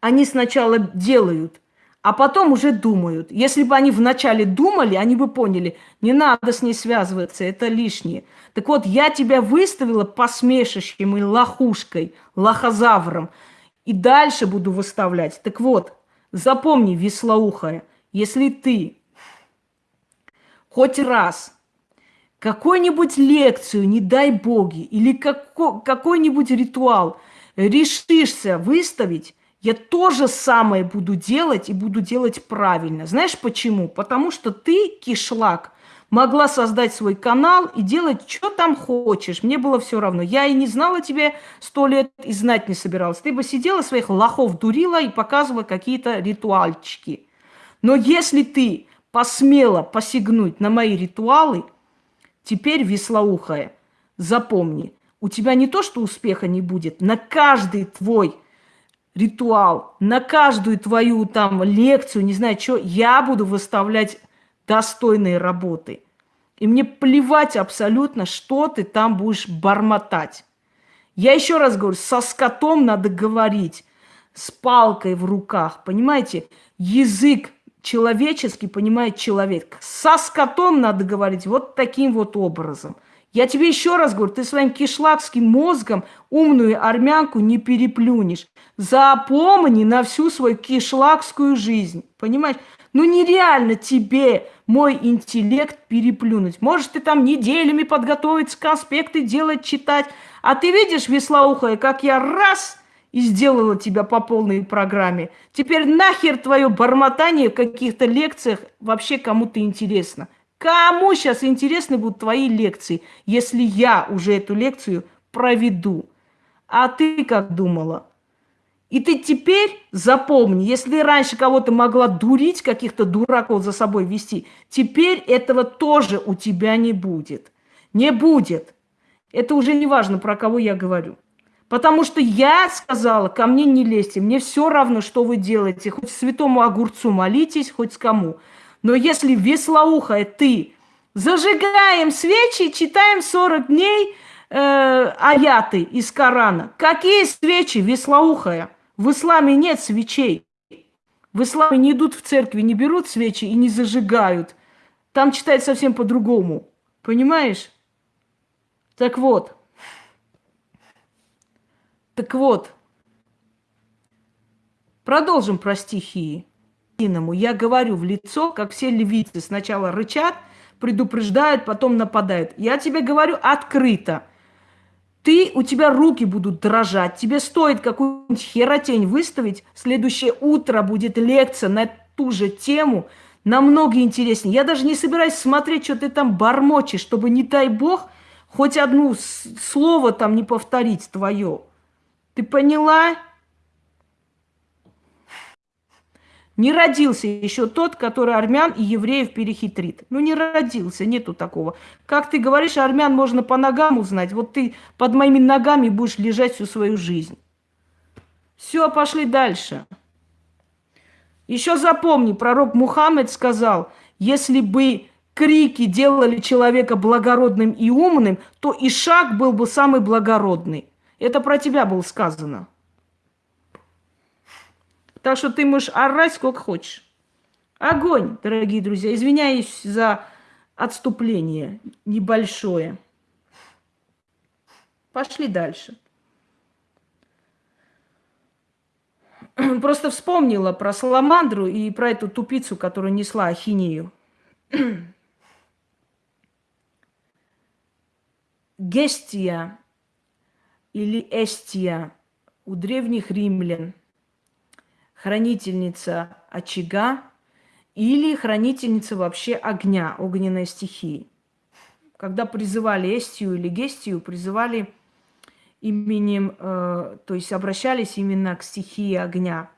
Они сначала делают, а потом уже думают. Если бы они вначале думали, они бы поняли, не надо с ней связываться, это лишнее. Так вот, я тебя выставила посмешищем и лохушкой, лохозавром, и дальше буду выставлять. Так вот, запомни, веслоухая, если ты хоть раз какую-нибудь лекцию, не дай боги, или какой-нибудь ритуал решишься выставить, я то же самое буду делать и буду делать правильно. Знаешь почему? Потому что ты, кишлак, могла создать свой канал и делать, что там хочешь. Мне было все равно. Я и не знала тебе сто лет и знать не собиралась. Ты бы сидела, своих лохов дурила и показывала какие-то ритуальчики. Но если ты посмела посягнуть на мои ритуалы, теперь веслоухая, запомни, у тебя не то, что успеха не будет, на каждый твой ритуал, на каждую твою там лекцию, не знаю что, я буду выставлять достойные работы. И мне плевать абсолютно, что ты там будешь бормотать. Я еще раз говорю, со скотом надо говорить, с палкой в руках, понимаете? Язык человеческий понимает человек. Со скотом надо говорить вот таким вот образом. Я тебе еще раз говорю, ты своим кишлакским мозгом умную армянку не переплюнешь. Запомни на всю свою кишлакскую жизнь. Понимаешь? Ну нереально тебе мой интеллект переплюнуть. Может, ты там неделями подготовить конспекты делать, читать. А ты видишь, веслоухая, как я раз и сделала тебя по полной программе. Теперь нахер твое бормотание в каких-то лекциях вообще кому-то интересно. Кому сейчас интересны будут твои лекции, если я уже эту лекцию проведу? А ты как думала? И ты теперь запомни, если раньше кого-то могла дурить, каких-то дураков за собой вести, теперь этого тоже у тебя не будет. Не будет. Это уже не важно, про кого я говорю. Потому что я сказала, ко мне не лезьте, мне все равно, что вы делаете. Хоть святому огурцу молитесь, хоть с кому. Но если веслоухая ты, зажигаем свечи, читаем 40 дней э, аяты из Корана. Какие свечи, веслоухая? В исламе нет свечей. В исламе не идут в церкви, не берут свечи и не зажигают. Там читают совсем по-другому. Понимаешь? Так вот. Так вот. Продолжим про стихии. Я говорю в лицо, как все левицы сначала рычат, предупреждают, потом нападают. Я тебе говорю открыто – ты, у тебя руки будут дрожать, тебе стоит какую-нибудь херотень выставить, следующее утро будет лекция на ту же тему, намного интереснее. Я даже не собираюсь смотреть, что ты там бормочешь, чтобы, не дай бог, хоть одно слово там не повторить твое. Ты поняла? Не родился еще тот, который армян и евреев перехитрит. Ну, не родился, нету такого. Как ты говоришь, армян можно по ногам узнать. Вот ты под моими ногами будешь лежать всю свою жизнь. Все, пошли дальше. Еще запомни, пророк Мухаммед сказал, если бы крики делали человека благородным и умным, то и шаг был бы самый благородный. Это про тебя было сказано. Так что ты можешь орать сколько хочешь. Огонь, дорогие друзья. Извиняюсь за отступление небольшое. Пошли дальше. Просто вспомнила про Саламандру и про эту тупицу, которая несла ахинею. Гестия или Эстия у древних римлян – хранительница очага или хранительница вообще огня, огненной стихии. Когда призывали Эстию или Гестию, призывали именем, э, то есть обращались именно к стихии огня.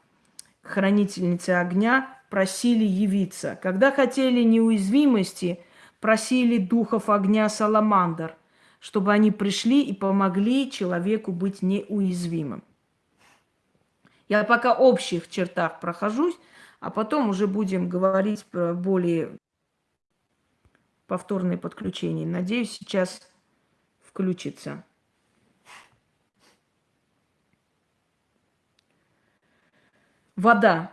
Хранительницы огня просили явиться. Когда хотели неуязвимости, просили духов огня Саламандр, чтобы они пришли и помогли человеку быть неуязвимым. Я пока общих чертах прохожусь, а потом уже будем говорить про более повторные подключения. Надеюсь, сейчас включится. Вода.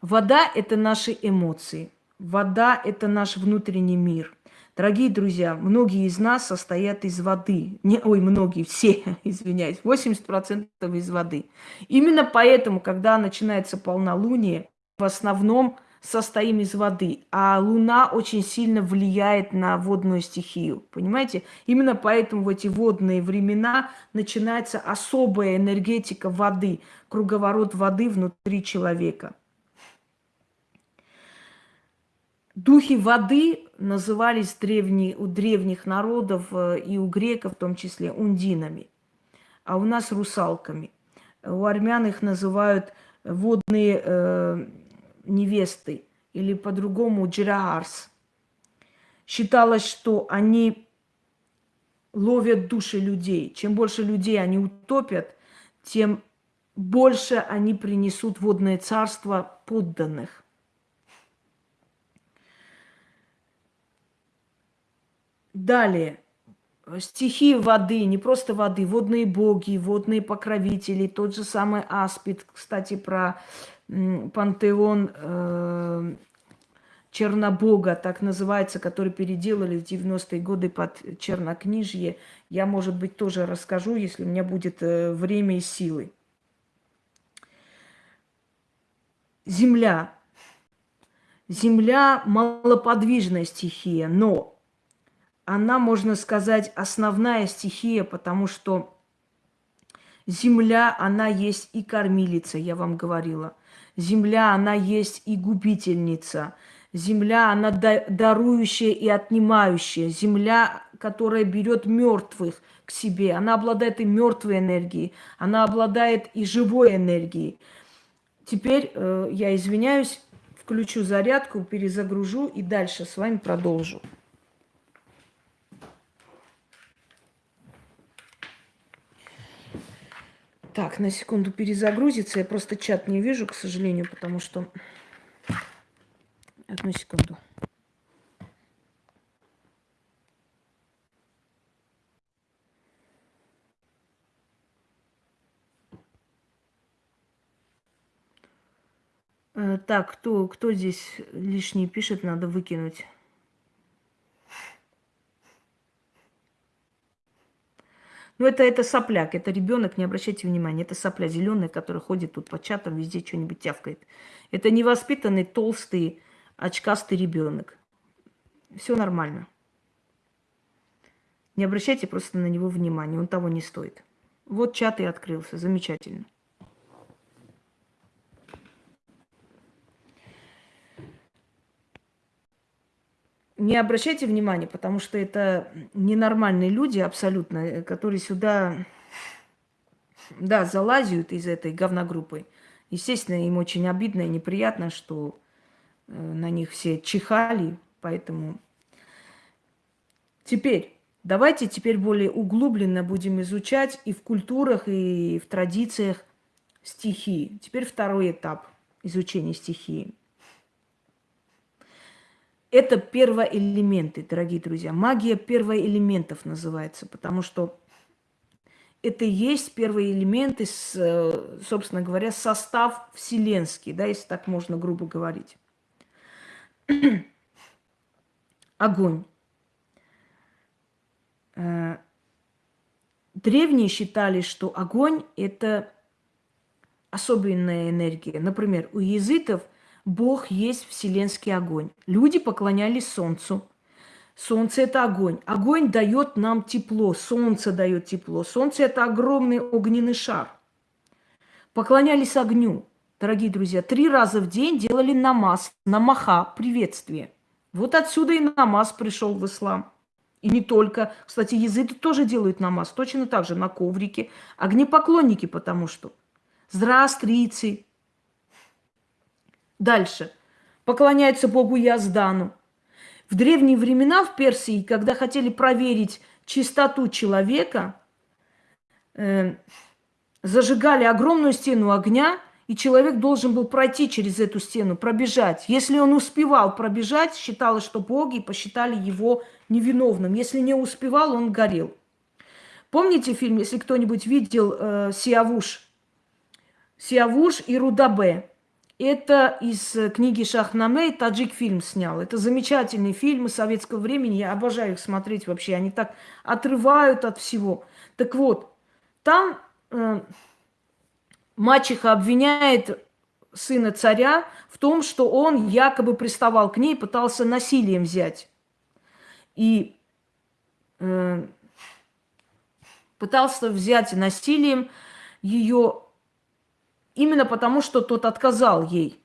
Вода – это наши эмоции. Вода – это наш внутренний мир – Дорогие друзья, многие из нас состоят из воды. Не, ой, многие, все, извиняюсь, 80% из воды. Именно поэтому, когда начинается полнолуние, в основном состоим из воды, а Луна очень сильно влияет на водную стихию, понимаете? Именно поэтому в эти водные времена начинается особая энергетика воды, круговорот воды внутри человека – Духи воды назывались древние, у древних народов э, и у греков в том числе ундинами, а у нас русалками. У армян их называют водные э, невесты или по-другому джираарс. Считалось, что они ловят души людей. Чем больше людей они утопят, тем больше они принесут водное царство подданных. Далее. Стихи воды, не просто воды, водные боги, водные покровители, тот же самый Аспид, кстати, про пантеон э, Чернобога, так называется, который переделали в 90-е годы под Чернокнижье. Я, может быть, тоже расскажу, если у меня будет э, время и силы. Земля. Земля – малоподвижная стихия, но она, можно сказать, основная стихия, потому что земля, она есть и кормилица, я вам говорила. Земля, она есть и губительница. Земля, она дарующая и отнимающая. Земля, которая берет мертвых к себе. Она обладает и мертвой энергией, она обладает и живой энергией. Теперь э, я извиняюсь, включу зарядку, перезагружу и дальше с вами продолжу. Так, на секунду перезагрузится. Я просто чат не вижу, к сожалению, потому что... Одну секунду. Э, так, кто, кто здесь лишний пишет, надо выкинуть. Ну, это, это сопляк, это ребенок, не обращайте внимания. Это сопля зеленая, которая ходит тут по чатам, везде что-нибудь тявкает. Это невоспитанный, толстый, очкастый ребенок. Все нормально. Не обращайте просто на него внимания, он того не стоит. Вот чат и открылся, замечательно. Не обращайте внимания, потому что это ненормальные люди абсолютно, э, которые сюда, да, залазят из этой говногруппы. Естественно, им очень обидно и неприятно, что э, на них все чихали, поэтому... Теперь, давайте теперь более углубленно будем изучать и в культурах, и в традициях стихии. Теперь второй этап изучения стихии. Это первоэлементы, дорогие друзья. Магия первоэлементов называется, потому что это и есть первые элементы, собственно говоря, состав вселенский, да, если так можно грубо говорить. Огонь. Э, древние считали, что огонь – это особенная энергия. Например, у язытов – Бог есть вселенский огонь. Люди поклонялись солнцу. Солнце – это огонь. Огонь дает нам тепло, солнце дает тепло. Солнце – это огромный огненный шар. Поклонялись огню. Дорогие друзья, три раза в день делали намаз, намаха, приветствие. Вот отсюда и намаз пришел в ислам. И не только. Кстати, языки тоже делают намаз, точно так же на коврике. Огнепоклонники, потому что. Здрастрийцы, Дальше. Поклоняются богу Яздану. В древние времена в Персии, когда хотели проверить чистоту человека, э, зажигали огромную стену огня, и человек должен был пройти через эту стену, пробежать. Если он успевал пробежать, считалось, что боги посчитали его невиновным. Если не успевал, он горел. Помните фильм, если кто-нибудь видел э, Сиавуш? Сиавуш и Рудабе. Это из э, книги Шахнаме, таджик фильм снял. Это замечательные фильмы советского времени, я обожаю их смотреть вообще. Они так отрывают от всего. Так вот, там э, мачеха обвиняет сына царя в том, что он якобы приставал к ней, пытался насилием взять. И э, пытался взять насилием ее Именно потому, что тот отказал ей.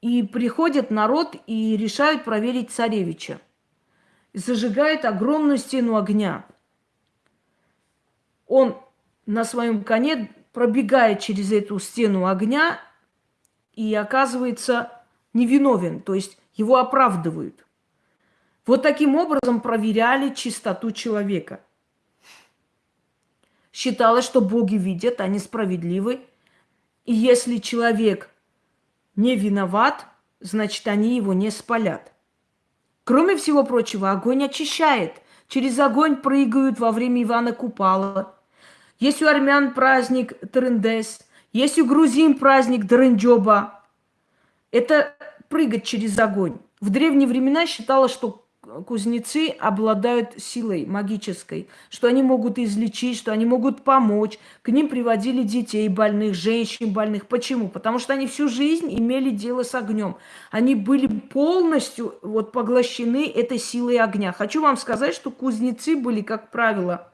И приходит народ и решают проверить царевича. Зажигает огромную стену огня. Он на своем коне пробегает через эту стену огня и оказывается невиновен, то есть его оправдывают. Вот таким образом проверяли чистоту человека – считалось, что боги видят, они справедливы. И если человек не виноват, значит, они его не спалят. Кроме всего прочего, огонь очищает. Через огонь прыгают во время Ивана Купала. Есть у армян праздник Трендес, есть у грузин праздник Дренджоба. Это прыгать через огонь. В древние времена считалось, что кузнецы обладают силой магической, что они могут излечить, что они могут помочь. К ним приводили детей больных, женщин больных. Почему? Потому что они всю жизнь имели дело с огнем. Они были полностью вот поглощены этой силой огня. Хочу вам сказать, что кузнецы были, как правило,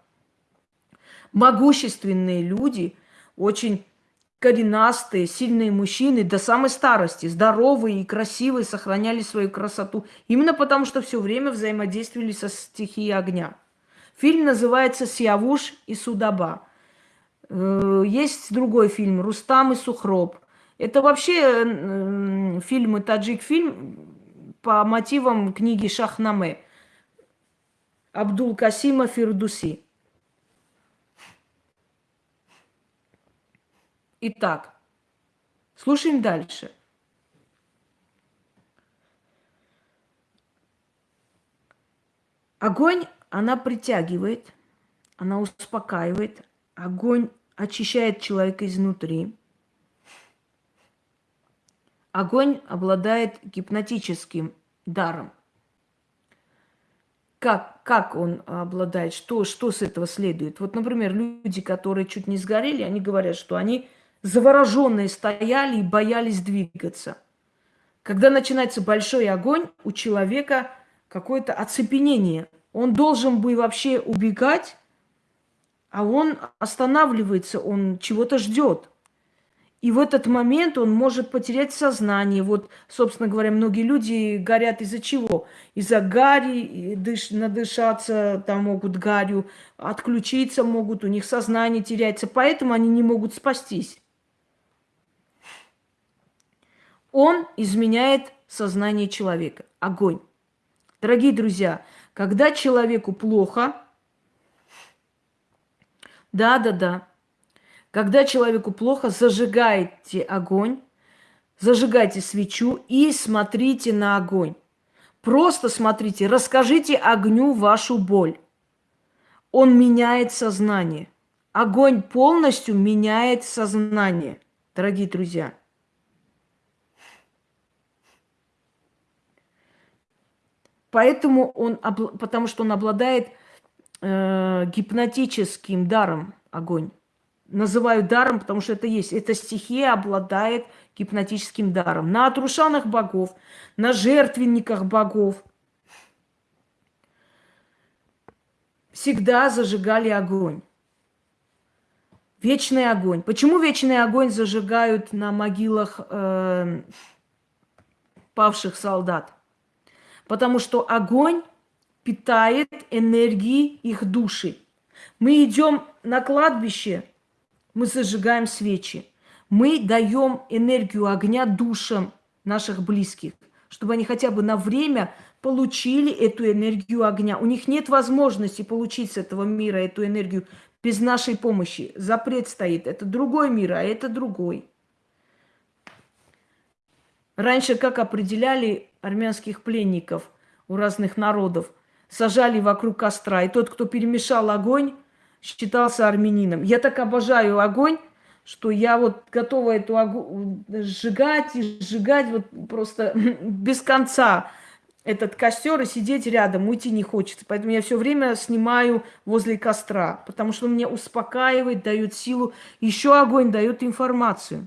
могущественные люди, очень коренастые, сильные мужчины до самой старости, здоровые и красивые, сохраняли свою красоту. Именно потому, что все время взаимодействовали со стихией огня. Фильм называется «Сиавуш и Судаба». Э, есть другой фильм «Рустам и Сухроб». Это вообще фильм, таджик-фильм по мотивам книги Шахнаме Абдул Касима Фирдуси. Итак, слушаем дальше. Огонь, она притягивает, она успокаивает. Огонь очищает человека изнутри. Огонь обладает гипнотическим даром. Как, как он обладает, что, что с этого следует? Вот, например, люди, которые чуть не сгорели, они говорят, что они завороженные стояли и боялись двигаться. Когда начинается большой огонь, у человека какое-то оцепенение. Он должен бы вообще убегать, а он останавливается, он чего-то ждет. И в этот момент он может потерять сознание. Вот, собственно говоря, многие люди горят из-за чего? Из-за гари, дыш, надышаться там могут гарью, отключиться могут, у них сознание теряется, поэтому они не могут спастись он изменяет сознание человека. Огонь. Дорогие друзья, когда человеку плохо, да, да, да, когда человеку плохо, зажигайте огонь, зажигайте свечу и смотрите на огонь. Просто смотрите, расскажите огню вашу боль. Он меняет сознание. Огонь полностью меняет сознание, дорогие друзья. Поэтому он, потому что он обладает э, гипнотическим даром огонь. Называю даром, потому что это есть. Эта стихия обладает гипнотическим даром. На отрушанных богов, на жертвенниках богов всегда зажигали огонь. Вечный огонь. Почему вечный огонь зажигают на могилах э, павших солдат? Потому что огонь питает энергией их души. Мы идем на кладбище, мы зажигаем свечи. Мы даем энергию огня душам наших близких, чтобы они хотя бы на время получили эту энергию огня. У них нет возможности получить с этого мира эту энергию без нашей помощи. Запрет стоит. Это другой мир, а это другой. Раньше как определяли армянских пленников у разных народов? Сажали вокруг костра, и тот, кто перемешал огонь, считался армянином. Я так обожаю огонь, что я вот готова эту огонь сжигать и сжигать вот просто без конца этот костер и сидеть рядом, уйти не хочется. Поэтому я все время снимаю возле костра, потому что он меня успокаивает, дает силу. Еще огонь дает информацию.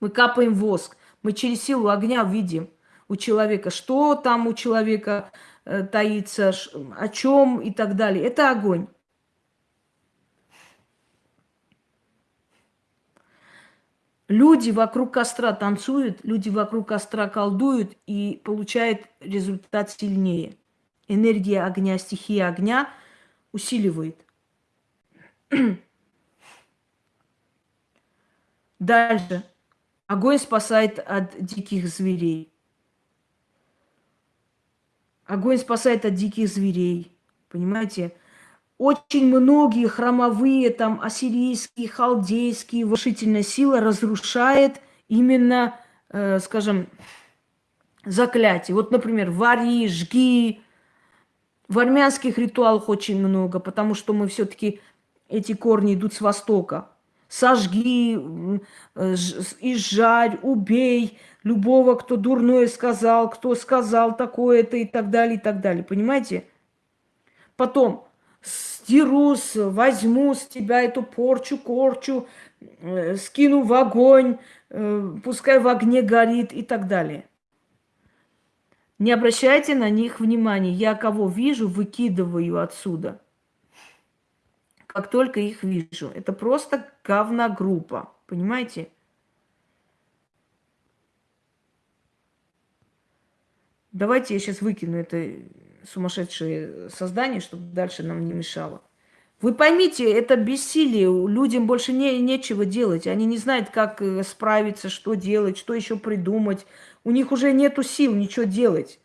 Мы капаем воск. Мы через силу огня видим у человека, что там у человека э, таится, о чем и так далее. Это огонь. Люди вокруг костра танцуют, люди вокруг костра колдуют и получают результат сильнее. Энергия огня, стихия огня усиливает. Дальше. Огонь спасает от диких зверей. Огонь спасает от диких зверей. Понимаете? Очень многие хромовые, там, ассирийские, халдейские, вошительная сила разрушает именно, э, скажем, заклятие. Вот, например, вари, жги. В армянских ритуалах очень много, потому что мы все-таки, эти корни идут с востока сожги, э, изжарь, убей любого, кто дурное сказал, кто сказал такое-то и так далее, и так далее. Понимаете? Потом стирус, возьму с тебя эту порчу, корчу, э, скину в огонь, э, пускай в огне горит и так далее. Не обращайте на них внимания. Я кого вижу, выкидываю отсюда – как только их вижу. Это просто говногруппа, понимаете? Давайте я сейчас выкину это сумасшедшее создание, чтобы дальше нам не мешало. Вы поймите, это бессилие. Людям больше не, нечего делать. Они не знают, как э, справиться, что делать, что еще придумать. У них уже нету сил ничего делать.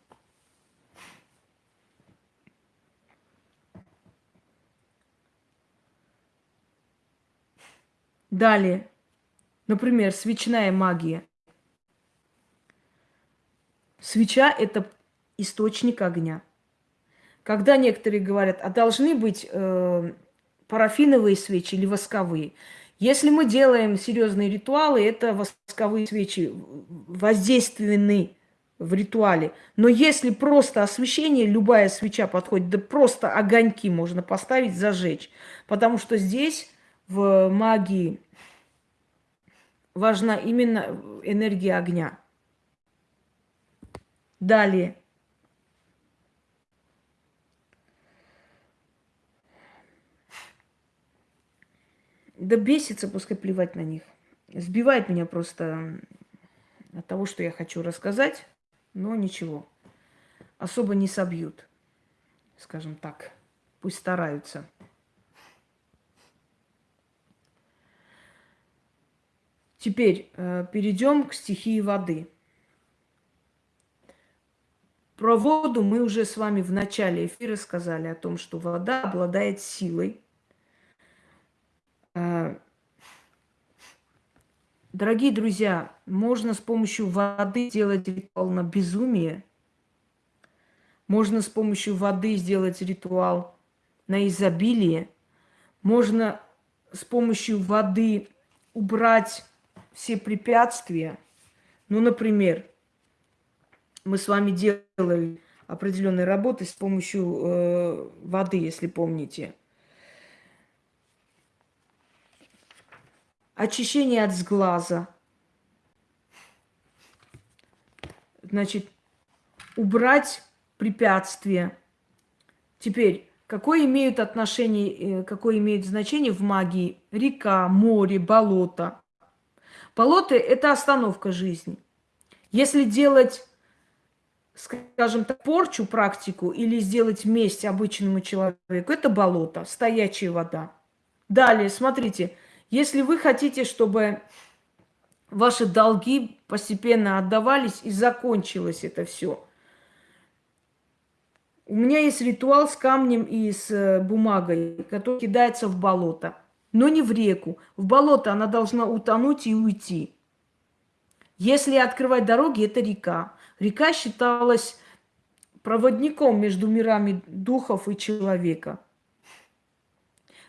Далее. Например, свечная магия. Свеча – это источник огня. Когда некоторые говорят, а должны быть э, парафиновые свечи или восковые. Если мы делаем серьезные ритуалы, это восковые свечи воздейственны в ритуале. Но если просто освещение, любая свеча подходит, да просто огоньки можно поставить, зажечь. Потому что здесь в магии важна именно энергия огня. Далее. Да бесится, пускай плевать на них. Сбивает меня просто от того, что я хочу рассказать, но ничего. Особо не собьют, скажем так. Пусть стараются. Теперь э, перейдем к стихии воды. Про воду мы уже с вами в начале эфира сказали о том, что вода обладает силой. Э, дорогие друзья, можно с помощью воды сделать ритуал на безумие. Можно с помощью воды сделать ритуал на изобилие. Можно с помощью воды убрать все препятствия. Ну, например, мы с вами делали определенные работы с помощью э, воды, если помните. Очищение от сглаза. Значит, убрать препятствия. Теперь, какое имеют отношение, э, какое имеет значение в магии река, море, болото? Болото – это остановка жизни. Если делать, скажем так, порчу, практику или сделать месть обычному человеку, это болото, стоячая вода. Далее, смотрите, если вы хотите, чтобы ваши долги постепенно отдавались и закончилось это все. У меня есть ритуал с камнем и с э, бумагой, который кидается в болото но не в реку. В болото она должна утонуть и уйти. Если открывать дороги, это река. Река считалась проводником между мирами духов и человека.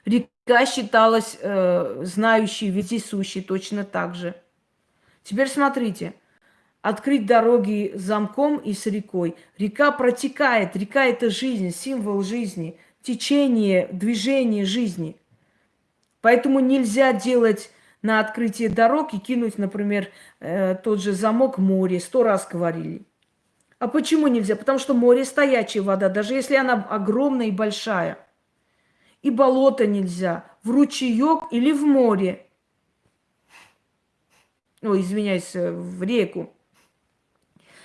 Река считалась э, знающей, вездесущей точно так же. Теперь смотрите. Открыть дороги замком и с рекой. Река протекает. Река – это жизнь, символ жизни, течение, движение жизни – Поэтому нельзя делать на открытие дорог и кинуть, например, э, тот же замок море. Сто раз говорили. А почему нельзя? Потому что море стоячая вода, даже если она огромная и большая. И болото нельзя. В ручеек или в море. Ой, извиняюсь, э, в реку.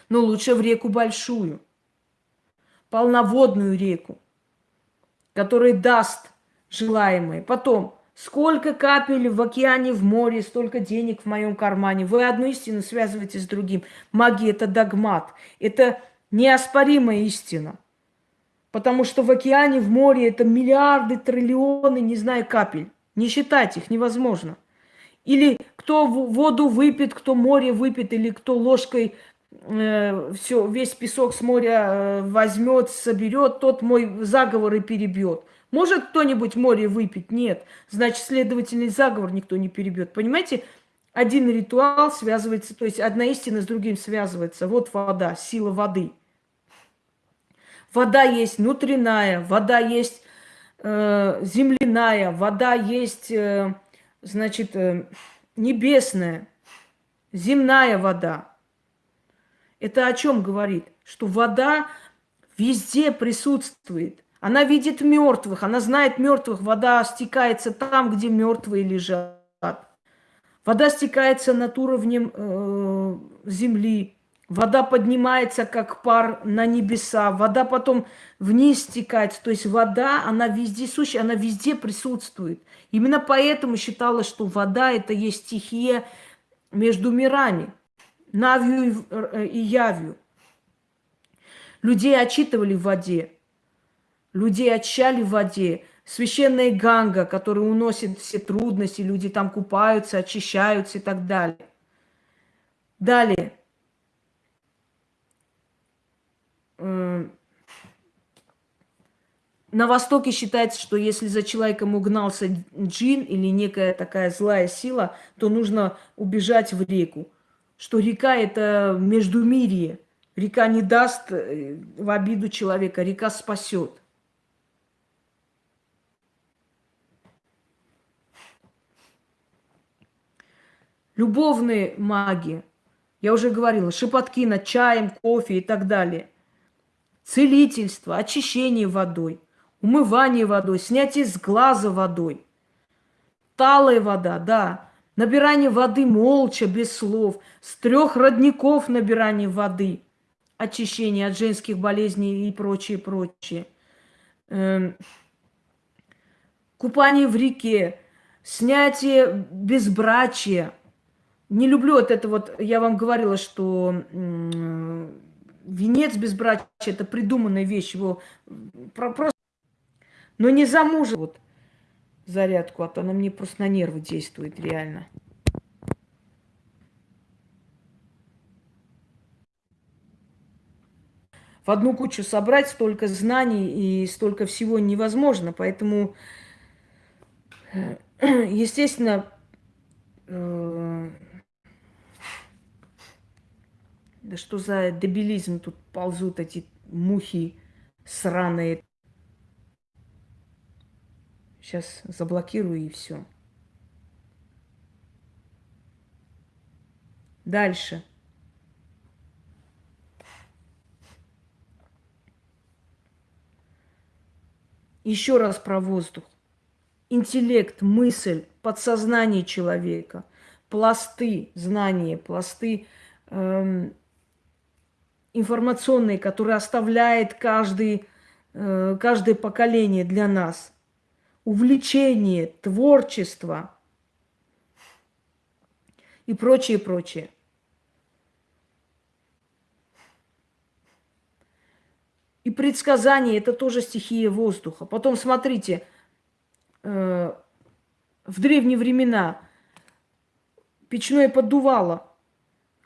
Но лучше в реку большую. Полноводную реку, которая даст желаемое. Потом Сколько капель в океане, в море, столько денег в моем кармане. Вы одну истину связываете с другим. Магия – это догмат. Это неоспоримая истина. Потому что в океане, в море это миллиарды, триллионы, не знаю, капель. Не считать их невозможно. Или кто воду выпьет, кто море выпьет, или кто ложкой э, все, весь песок с моря э, возьмет, соберет, тот мой заговор и перебьет. Может кто-нибудь море выпить? Нет. Значит, следовательный заговор никто не перебьет. Понимаете? Один ритуал связывается, то есть одна истина с другим связывается. Вот вода, сила воды. Вода есть внутренняя, вода есть э, земляная, вода есть, э, значит, э, небесная, земная вода. Это о чем говорит? Что вода везде присутствует – Она видит мертвых, она знает мертвых. Вода стекается там, где мертвые лежат. Вода стекается над уровнем э, земли. Вода поднимается, как пар на небеса. Вода потом вниз стекает. То есть вода, она везде сущая, она везде присутствует. Именно поэтому считалось, что вода – это есть стихия между мирами. Навью и явью. Людей отчитывали в воде. Людей очищали в воде. Священная Ганга, которая уносит все трудности, люди там купаются, очищаются и так далее. Далее. На Востоке считается, что если за человеком угнался джин или некая такая злая сила, то нужно убежать в реку. Что река – это междумирие. Река не даст э, в обиду человека, река спасет. Любовные маги, я уже говорила, шепотки над чаем, кофе и так далее. Целительство, очищение водой, умывание водой, снятие с глаза водой. Талая вода, да. Набирание воды молча, без слов. С трех родников набирание воды. Очищение от женских болезней и прочее, прочее. Эм, купание в реке, снятие безбрачия – не люблю вот это вот, я вам говорила, что венец безбрачия – это придуманная вещь, его просто... Но не замужем вот зарядку, а то она мне просто на нервы действует реально. В одну кучу собрать столько знаний и столько всего невозможно, поэтому, э, естественно, э, да что за дебилизм тут ползут эти мухи сраные. Сейчас заблокирую и все. Дальше. Еще раз про воздух. Интеллект, мысль, подсознание человека, пласты знания, пласты эм, информационный, который оставляет каждый, э, каждое поколение для нас. Увлечение, творчество и прочее, прочее. И предсказание – это тоже стихия воздуха. Потом смотрите, э, в древние времена печное поддувало –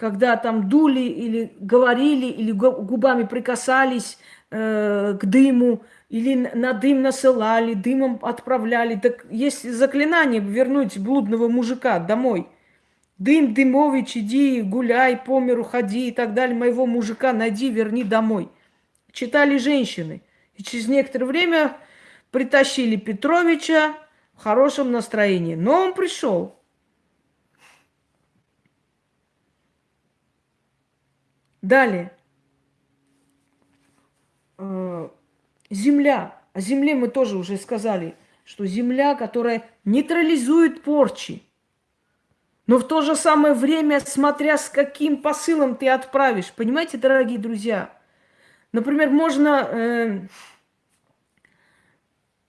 когда там дули или говорили, или губами прикасались э, к дыму, или на дым насылали, дымом отправляли. Так есть заклинание вернуть блудного мужика домой. Дым, Дымович, иди, гуляй, по миру ходи и так далее. Моего мужика найди, верни домой. Читали женщины. И через некоторое время притащили Петровича в хорошем настроении. Но он пришел. Далее. Э, земля. О земле мы тоже уже сказали, что земля, которая нейтрализует порчи. Но в то же самое время, смотря с каким посылом ты отправишь. Понимаете, дорогие друзья? Например, можно, э,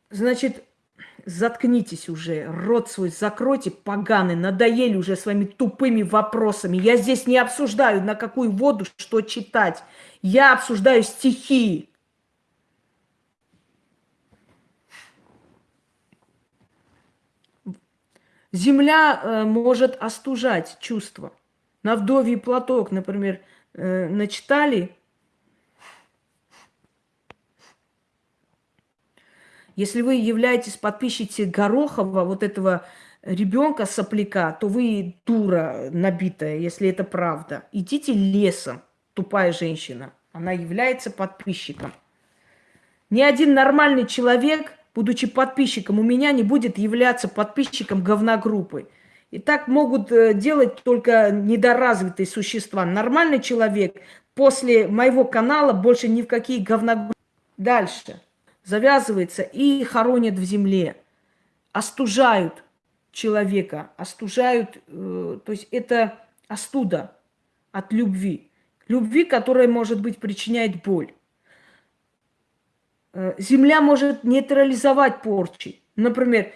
значит, Заткнитесь уже, рот свой закройте, поганый, надоели уже своими тупыми вопросами. Я здесь не обсуждаю, на какую воду что читать. Я обсуждаю стихи. Земля э, может остужать чувства. На вдовий платок, например, э, начитали, Если вы являетесь подписчицей Горохова, вот этого ребенка сопляка, то вы дура набитая, если это правда. Идите лесом, тупая женщина. Она является подписчиком. Ни один нормальный человек, будучи подписчиком у меня, не будет являться подписчиком говногруппы. И так могут э, делать только недоразвитые существа. Нормальный человек после моего канала больше ни в какие говногруппы. Дальше. Завязывается и хоронят в земле, остужают человека, остужают, э, то есть это остуда от любви. Любви, которая, может быть, причиняет боль. Э, земля может нейтрализовать порчи. Например,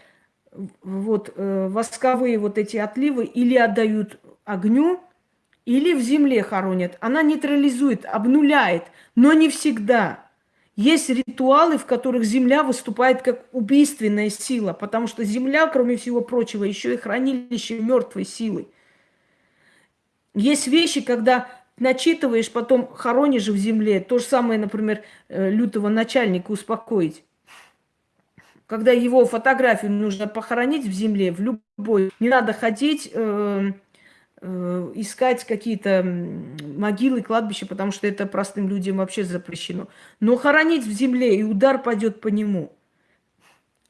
вот э, восковые вот эти отливы или отдают огню, или в земле хоронят. Она нейтрализует, обнуляет, но не всегда. Есть ритуалы, в которых земля выступает как убийственная сила, потому что земля, кроме всего прочего, еще и хранилище мертвой силы. Есть вещи, когда начитываешь, потом хоронишь в земле. То же самое, например, э, лютого начальника успокоить. Когда его фотографию нужно похоронить в земле, в любой, не надо ходить, э, искать какие-то могилы, кладбища, потому что это простым людям вообще запрещено. Но хоронить в земле, и удар пойдет по нему.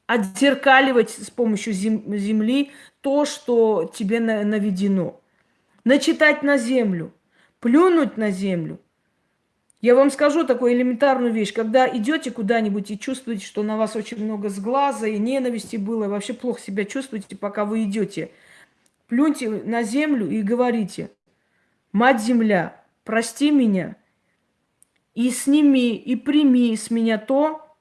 Отзеркаливать с помощью зем земли то, что тебе наведено. Начитать на землю плюнуть на землю. Я вам скажу такую элементарную вещь. Когда идете куда-нибудь и чувствуете, что на вас очень много сглаза и ненависти было, и вообще плохо себя чувствуете, пока вы идете, плюньте на землю и говорите, «Мать земля, прости меня и сними, и прими с меня то,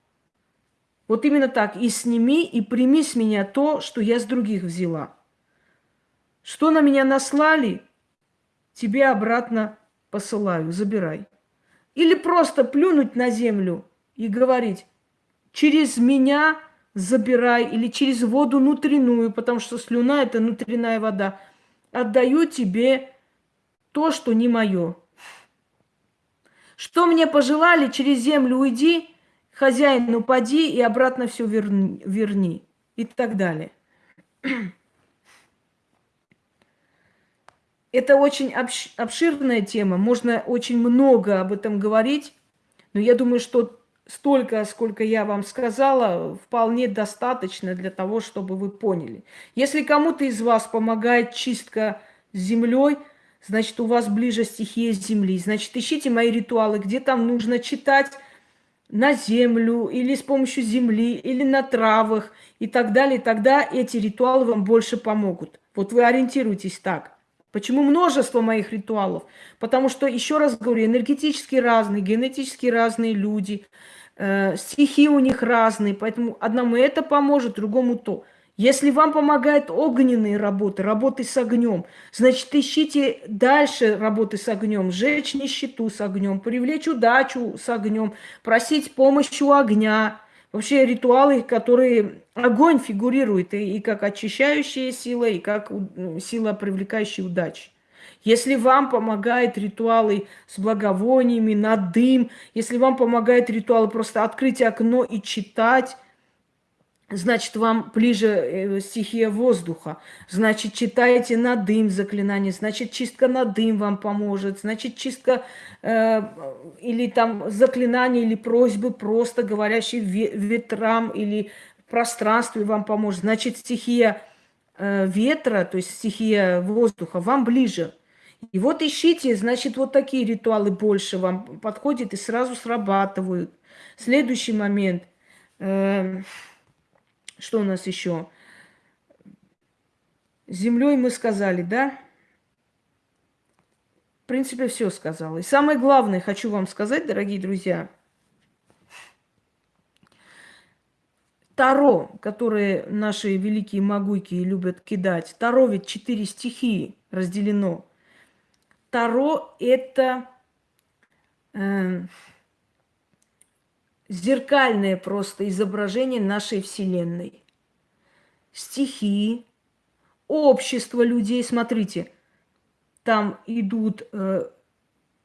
вот именно так, и сними, и прими с меня то, что я с других взяла. Что на меня наслали – тебе обратно посылаю, забирай. Или просто плюнуть на землю и говорить, через меня забирай, или через воду внутреннюю, потому что слюна – это внутренняя вода. Отдаю тебе то, что не мое. Что мне пожелали, через землю уйди, хозяину поди и обратно все верни, верни. И так далее. Это очень обширная тема, можно очень много об этом говорить, но я думаю, что столько, сколько я вам сказала, вполне достаточно для того, чтобы вы поняли. Если кому-то из вас помогает чистка землей, значит, у вас ближе стихия земли. Значит, ищите мои ритуалы, где там нужно читать на землю, или с помощью земли, или на травах, и так далее. Тогда эти ритуалы вам больше помогут. Вот вы ориентируйтесь так. Почему множество моих ритуалов? Потому что, еще раз говорю, энергетически разные, генетически разные люди, э, стихи у них разные, поэтому одному это поможет, другому то. Если вам помогают огненные работы, работы с огнем, значит, ищите дальше работы с огнем, сжечь нищету с огнем, привлечь удачу с огнем, просить помощи у огня, вообще ритуалы, которые огонь фигурирует и, и как очищающая сила, и как сила, привлекающая удачи. Если вам помогают ритуалы с благовониями, на дым, если вам помогают ритуалы просто открыть окно и читать, значит, вам ближе э, стихия воздуха. Значит, читаете на дым заклинание, значит, чистка на дым вам поможет, значит, чистка э, или там заклинание или просьбы просто говорящие ветрам или пространстве вам поможет. Значит, стихия э, ветра, то есть стихия воздуха вам ближе. И вот ищите, значит, вот такие ритуалы больше вам подходят и сразу срабатывают. Следующий момент э, – что у нас еще? Землей мы сказали, да? В принципе, все сказала. И самое главное, хочу вам сказать, дорогие друзья, Таро, которые наши великие могуйки любят кидать, Таро ведь четыре стихии разделено. Таро – это э, зеркальное просто изображение нашей Вселенной. Стихии, общество людей. Смотрите, там идут, э,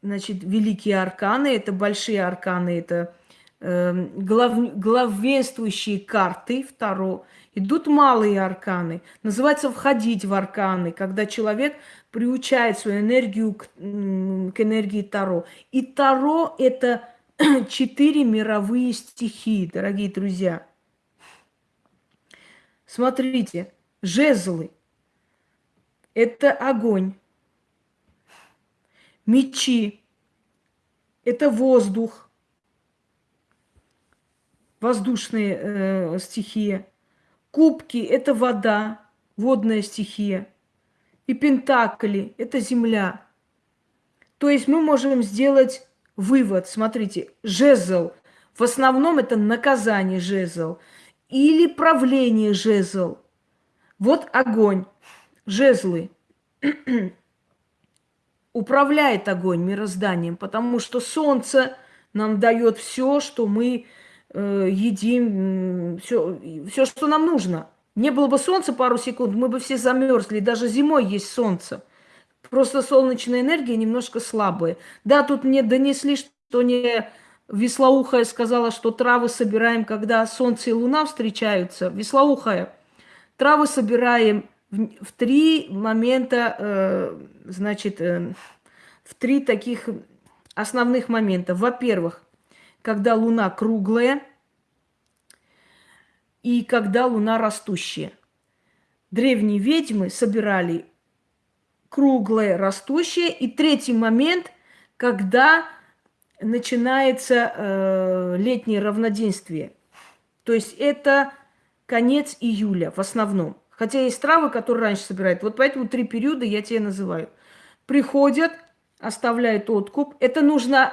значит, великие арканы, это большие арканы, это глав, главенствующие карты, второ. Идут малые арканы. Называется входить в арканы, когда человек приучает свою энергию к, к энергии Таро. И Таро – это четыре мировые стихии, дорогие друзья. Смотрите, жезлы – это огонь. Мечи – это воздух. Воздушная э, стихия. Кубки – это вода, водная стихия. И пентакли – это земля. То есть мы можем сделать вывод. Смотрите, жезл. В основном это наказание жезл. Или правление жезл. Вот огонь. Жезлы. Управляет огонь мирозданием, потому что солнце нам дает все, что мы едим, все, все, что нам нужно. Не было бы солнца пару секунд, мы бы все замерзли. Даже зимой есть солнце. Просто солнечная энергия немножко слабая. Да, тут мне донесли, что не Веслоухая сказала, что травы собираем, когда солнце и луна встречаются. Веслоухая, травы собираем в, в три момента, э, значит, э, в три таких основных момента. Во-первых, когда луна круглая и когда луна растущая. Древние ведьмы собирали круглое, растущее. И третий момент, когда начинается э, летнее равноденствие. То есть это конец июля в основном. Хотя есть травы, которые раньше собирают. Вот поэтому три периода я тебе называю. Приходят, оставляют откуп. Это нужно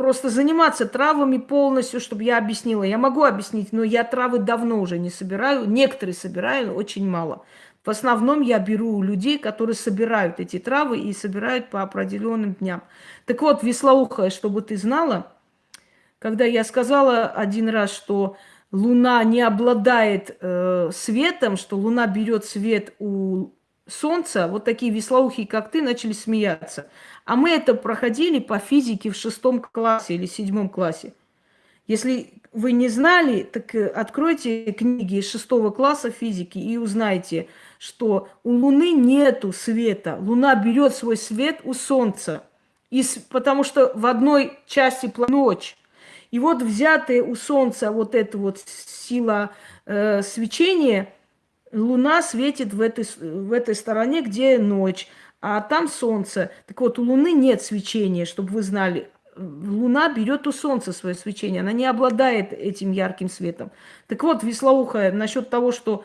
просто заниматься травами полностью, чтобы я объяснила. Я могу объяснить, но я травы давно уже не собираю. Некоторые собираю, очень мало. В основном я беру людей, которые собирают эти травы и собирают по определенным дням. Так вот, веслоухая, чтобы ты знала, когда я сказала один раз, что Луна не обладает э, светом, что Луна берет свет у Солнца, вот такие веслоухие, как ты, начали смеяться. А мы это проходили по физике в шестом классе или седьмом классе. Если вы не знали, так э, откройте книги шестого класса физики и узнайте, что у Луны нету света. Луна берет свой свет у Солнца. И, потому что в одной части ночь. И вот взятая у Солнца вот эта вот сила э, свечения, Луна светит в этой, в этой стороне, где ночь, а там Солнце. Так вот, у Луны нет свечения, чтобы вы знали. Луна берет у Солнца свое свечение, она не обладает этим ярким светом. Так вот, веслоухая, насчет того, что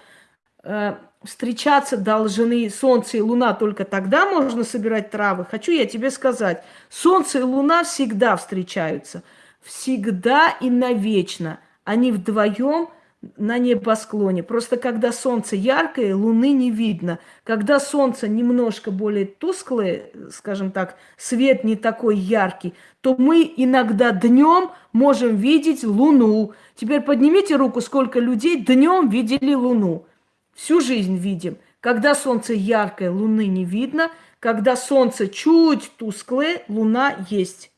э, встречаться должны Солнце и Луна только тогда можно собирать травы. Хочу я тебе сказать, Солнце и Луна всегда встречаются. Всегда и навечно. Они вдвоем на небосклоне. Просто когда солнце яркое, луны не видно. Когда солнце немножко более тусклое, скажем так, свет не такой яркий, то мы иногда днем можем видеть луну. Теперь поднимите руку, сколько людей днем видели луну. Всю жизнь видим. Когда солнце яркое, луны не видно. Когда солнце чуть тусклое, луна есть.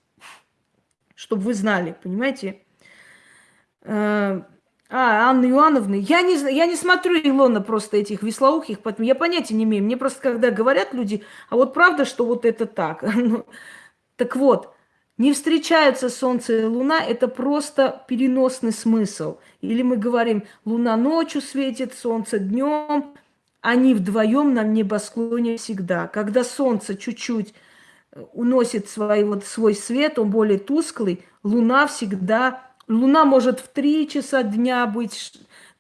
Чтобы вы знали, понимаете? А, Анна Иоанновна, я не, я не смотрю, Илона, просто этих веслоухих, поэтому я понятия не имею. Мне просто, когда говорят люди, а вот правда, что вот это так? Ну, так вот, не встречаются Солнце и Луна, это просто переносный смысл. Или мы говорим, Луна ночью светит, Солнце днем. Они вдвоем на небосклоне всегда. Когда Солнце чуть-чуть э, уносит свой, вот, свой свет, он более тусклый, Луна всегда... Луна может в 3 часа дня быть,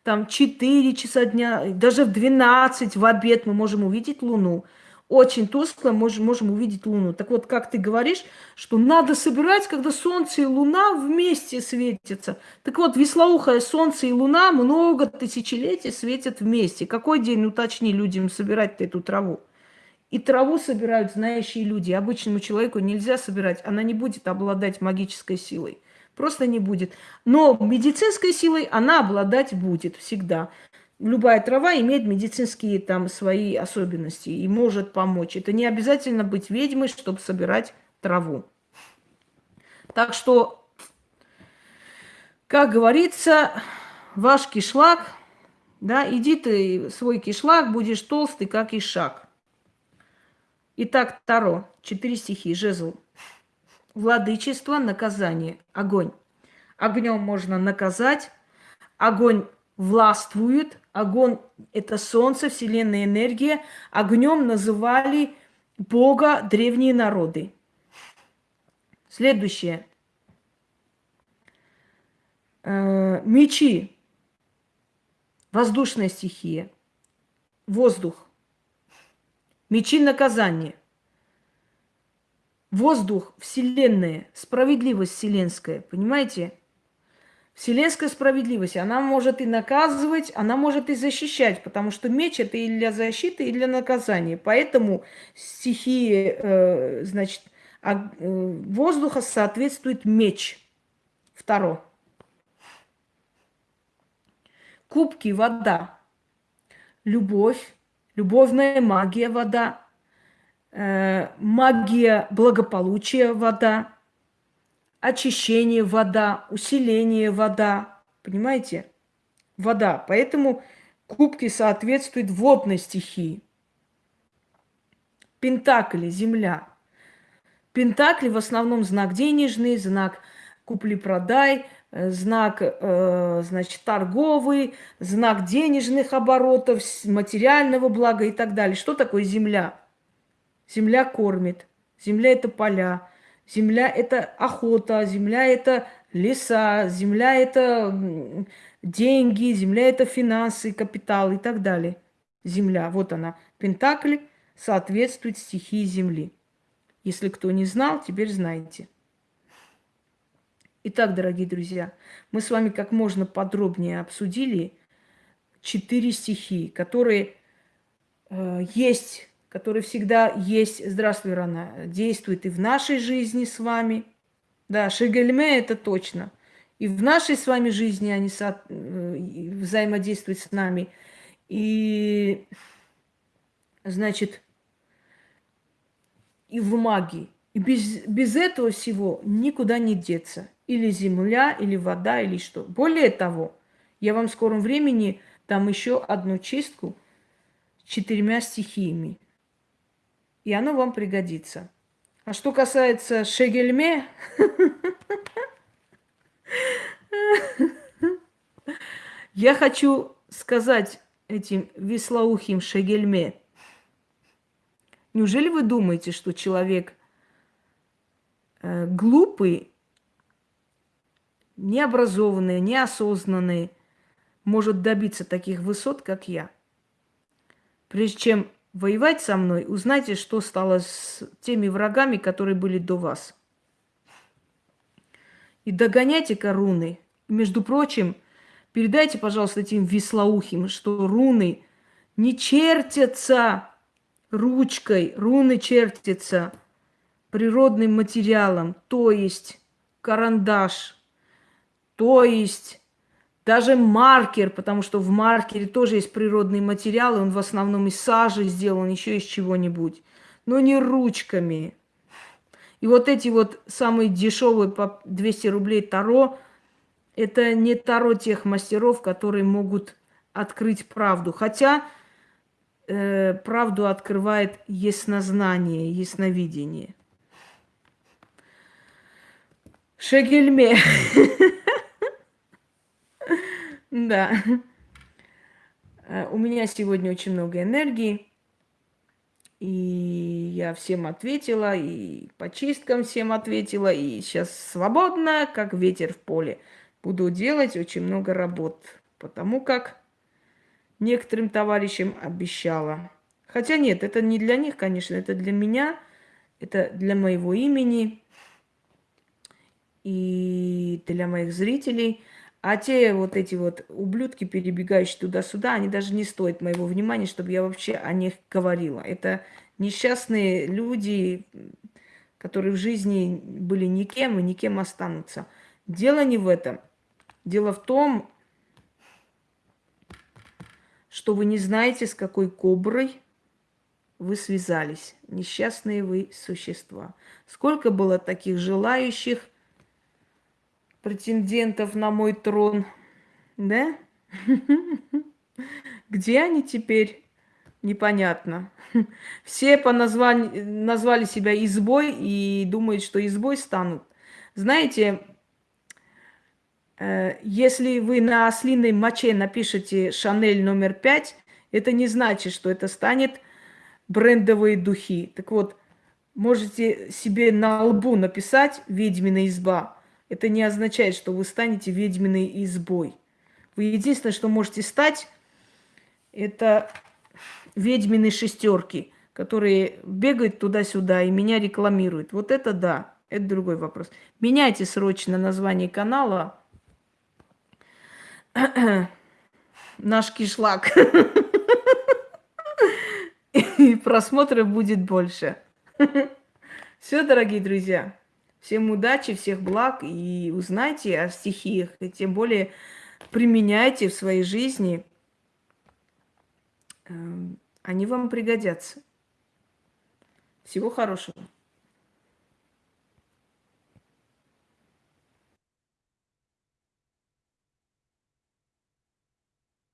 там 4 часа дня, даже в 12 в обед мы можем увидеть Луну очень тускло, можем, можем увидеть Луну. Так вот, как ты говоришь, что надо собирать, когда Солнце и Луна вместе светятся. Так вот, веслоухое Солнце и Луна много тысячелетий светят вместе. Какой день, уточни людям, собирать эту траву? И траву собирают знающие люди. Обычному человеку нельзя собирать, она не будет обладать магической силой. Просто не будет. Но медицинской силой она обладать будет всегда любая трава имеет медицинские там свои особенности и может помочь. Это не обязательно быть ведьмой, чтобы собирать траву. Так что, как говорится, ваш кишлак, да, иди ты свой кишлак, будешь толстый, как и шаг. Итак, Таро, четыре стихи, жезл. Владычество, наказание, огонь. Огнем можно наказать, огонь властвует. Огонь – это солнце, вселенная энергия. Огнем называли Бога древние народы. Следующее. Э, мечи. Воздушная стихия. Воздух. Мечи наказания. Воздух, вселенная, справедливость вселенская. Понимаете? Вселенская справедливость, она может и наказывать, она может и защищать, потому что меч это и для защиты, и для наказания. Поэтому стихии, э, значит, а, э, воздуха соответствует меч. Второе. Кубки, вода. Любовь, любовная магия, вода. Э, магия благополучия, вода очищение вода, усиление вода. Понимаете? Вода. Поэтому кубки соответствуют водной стихии. Пентакли, земля. Пентакли в основном знак денежный, знак купли-продай, э, знак, э, значит, торговый, знак денежных оборотов, материального блага и так далее. Что такое земля? Земля кормит. Земля – это поля. Земля – это охота, земля – это леса, земля – это деньги, земля – это финансы, капитал и так далее. Земля, вот она. Пентакль соответствует стихии земли. Если кто не знал, теперь знаете. Итак, дорогие друзья, мы с вами как можно подробнее обсудили четыре стихии, которые э, есть который всегда есть, здравствуй, Рана, действует и в нашей жизни с вами. Да, Шегельме это точно. И в нашей с вами жизни они со... Э, взаимодействуют с нами. И, значит, и в магии. И без, без этого всего никуда не деться. Или земля, или вода, или что. Более того, я вам в скором времени дам еще одну чистку четырьмя стихиями и оно вам пригодится. А что касается шегельме, я хочу сказать этим веслоухим шегельме. Неужели вы думаете, что человек э, глупый, необразованный, неосознанный может добиться таких высот, как я? Прежде чем воевать со мной, узнайте, что стало с теми врагами, которые были до вас. И догоняйте-ка руны. Между прочим, передайте, пожалуйста, этим веслоухим, что руны не чертятся ручкой, руны чертятся природным материалом, то есть карандаш, то есть даже маркер, потому что в маркере тоже есть природные материалы, он в основном из сажи сделан, еще из чего-нибудь. Но не ручками. И вот эти вот самые дешевые по 200 рублей таро, это не таро тех мастеров, которые могут открыть правду. Хотя э, правду открывает яснознание, ясновидение. Шегельме. Да. Э, у меня сегодня очень много энергии. И я всем ответила, и по чисткам всем ответила, и сейчас свободно, как ветер в поле. Буду делать очень много работ, потому как некоторым товарищам обещала. Хотя нет, это не для них, конечно, это для меня, это для моего имени и для моих зрителей – а те вот эти вот ублюдки, перебегающие туда-сюда, они даже не стоят моего внимания, чтобы я вообще о них говорила. Это несчастные люди, которые в жизни были никем и никем останутся. Дело не в этом. Дело в том, что вы не знаете, с какой коброй вы связались. Несчастные вы существа. Сколько было таких желающих – претендентов на мой трон, да? Где они теперь? Непонятно. Все по названию, назвали себя избой и думают, что избой станут. Знаете, э, если вы на ослиной моче напишете «Шанель номер пять», это не значит, что это станет брендовые духи. Так вот, можете себе на лбу написать «Ведьмина изба», это не означает, что вы станете ведьминой избой. Вы единственное, что можете стать, это ведьмины шестерки, которые бегают туда-сюда и меня рекламируют. Вот это да, это другой вопрос. Меняйте срочно название канала. Наш кишлак. И просмотров будет больше. Все, дорогие друзья. Всем удачи, всех благ и узнайте о стихиях, и тем более применяйте в своей жизни. Эм, они вам пригодятся. Всего хорошего.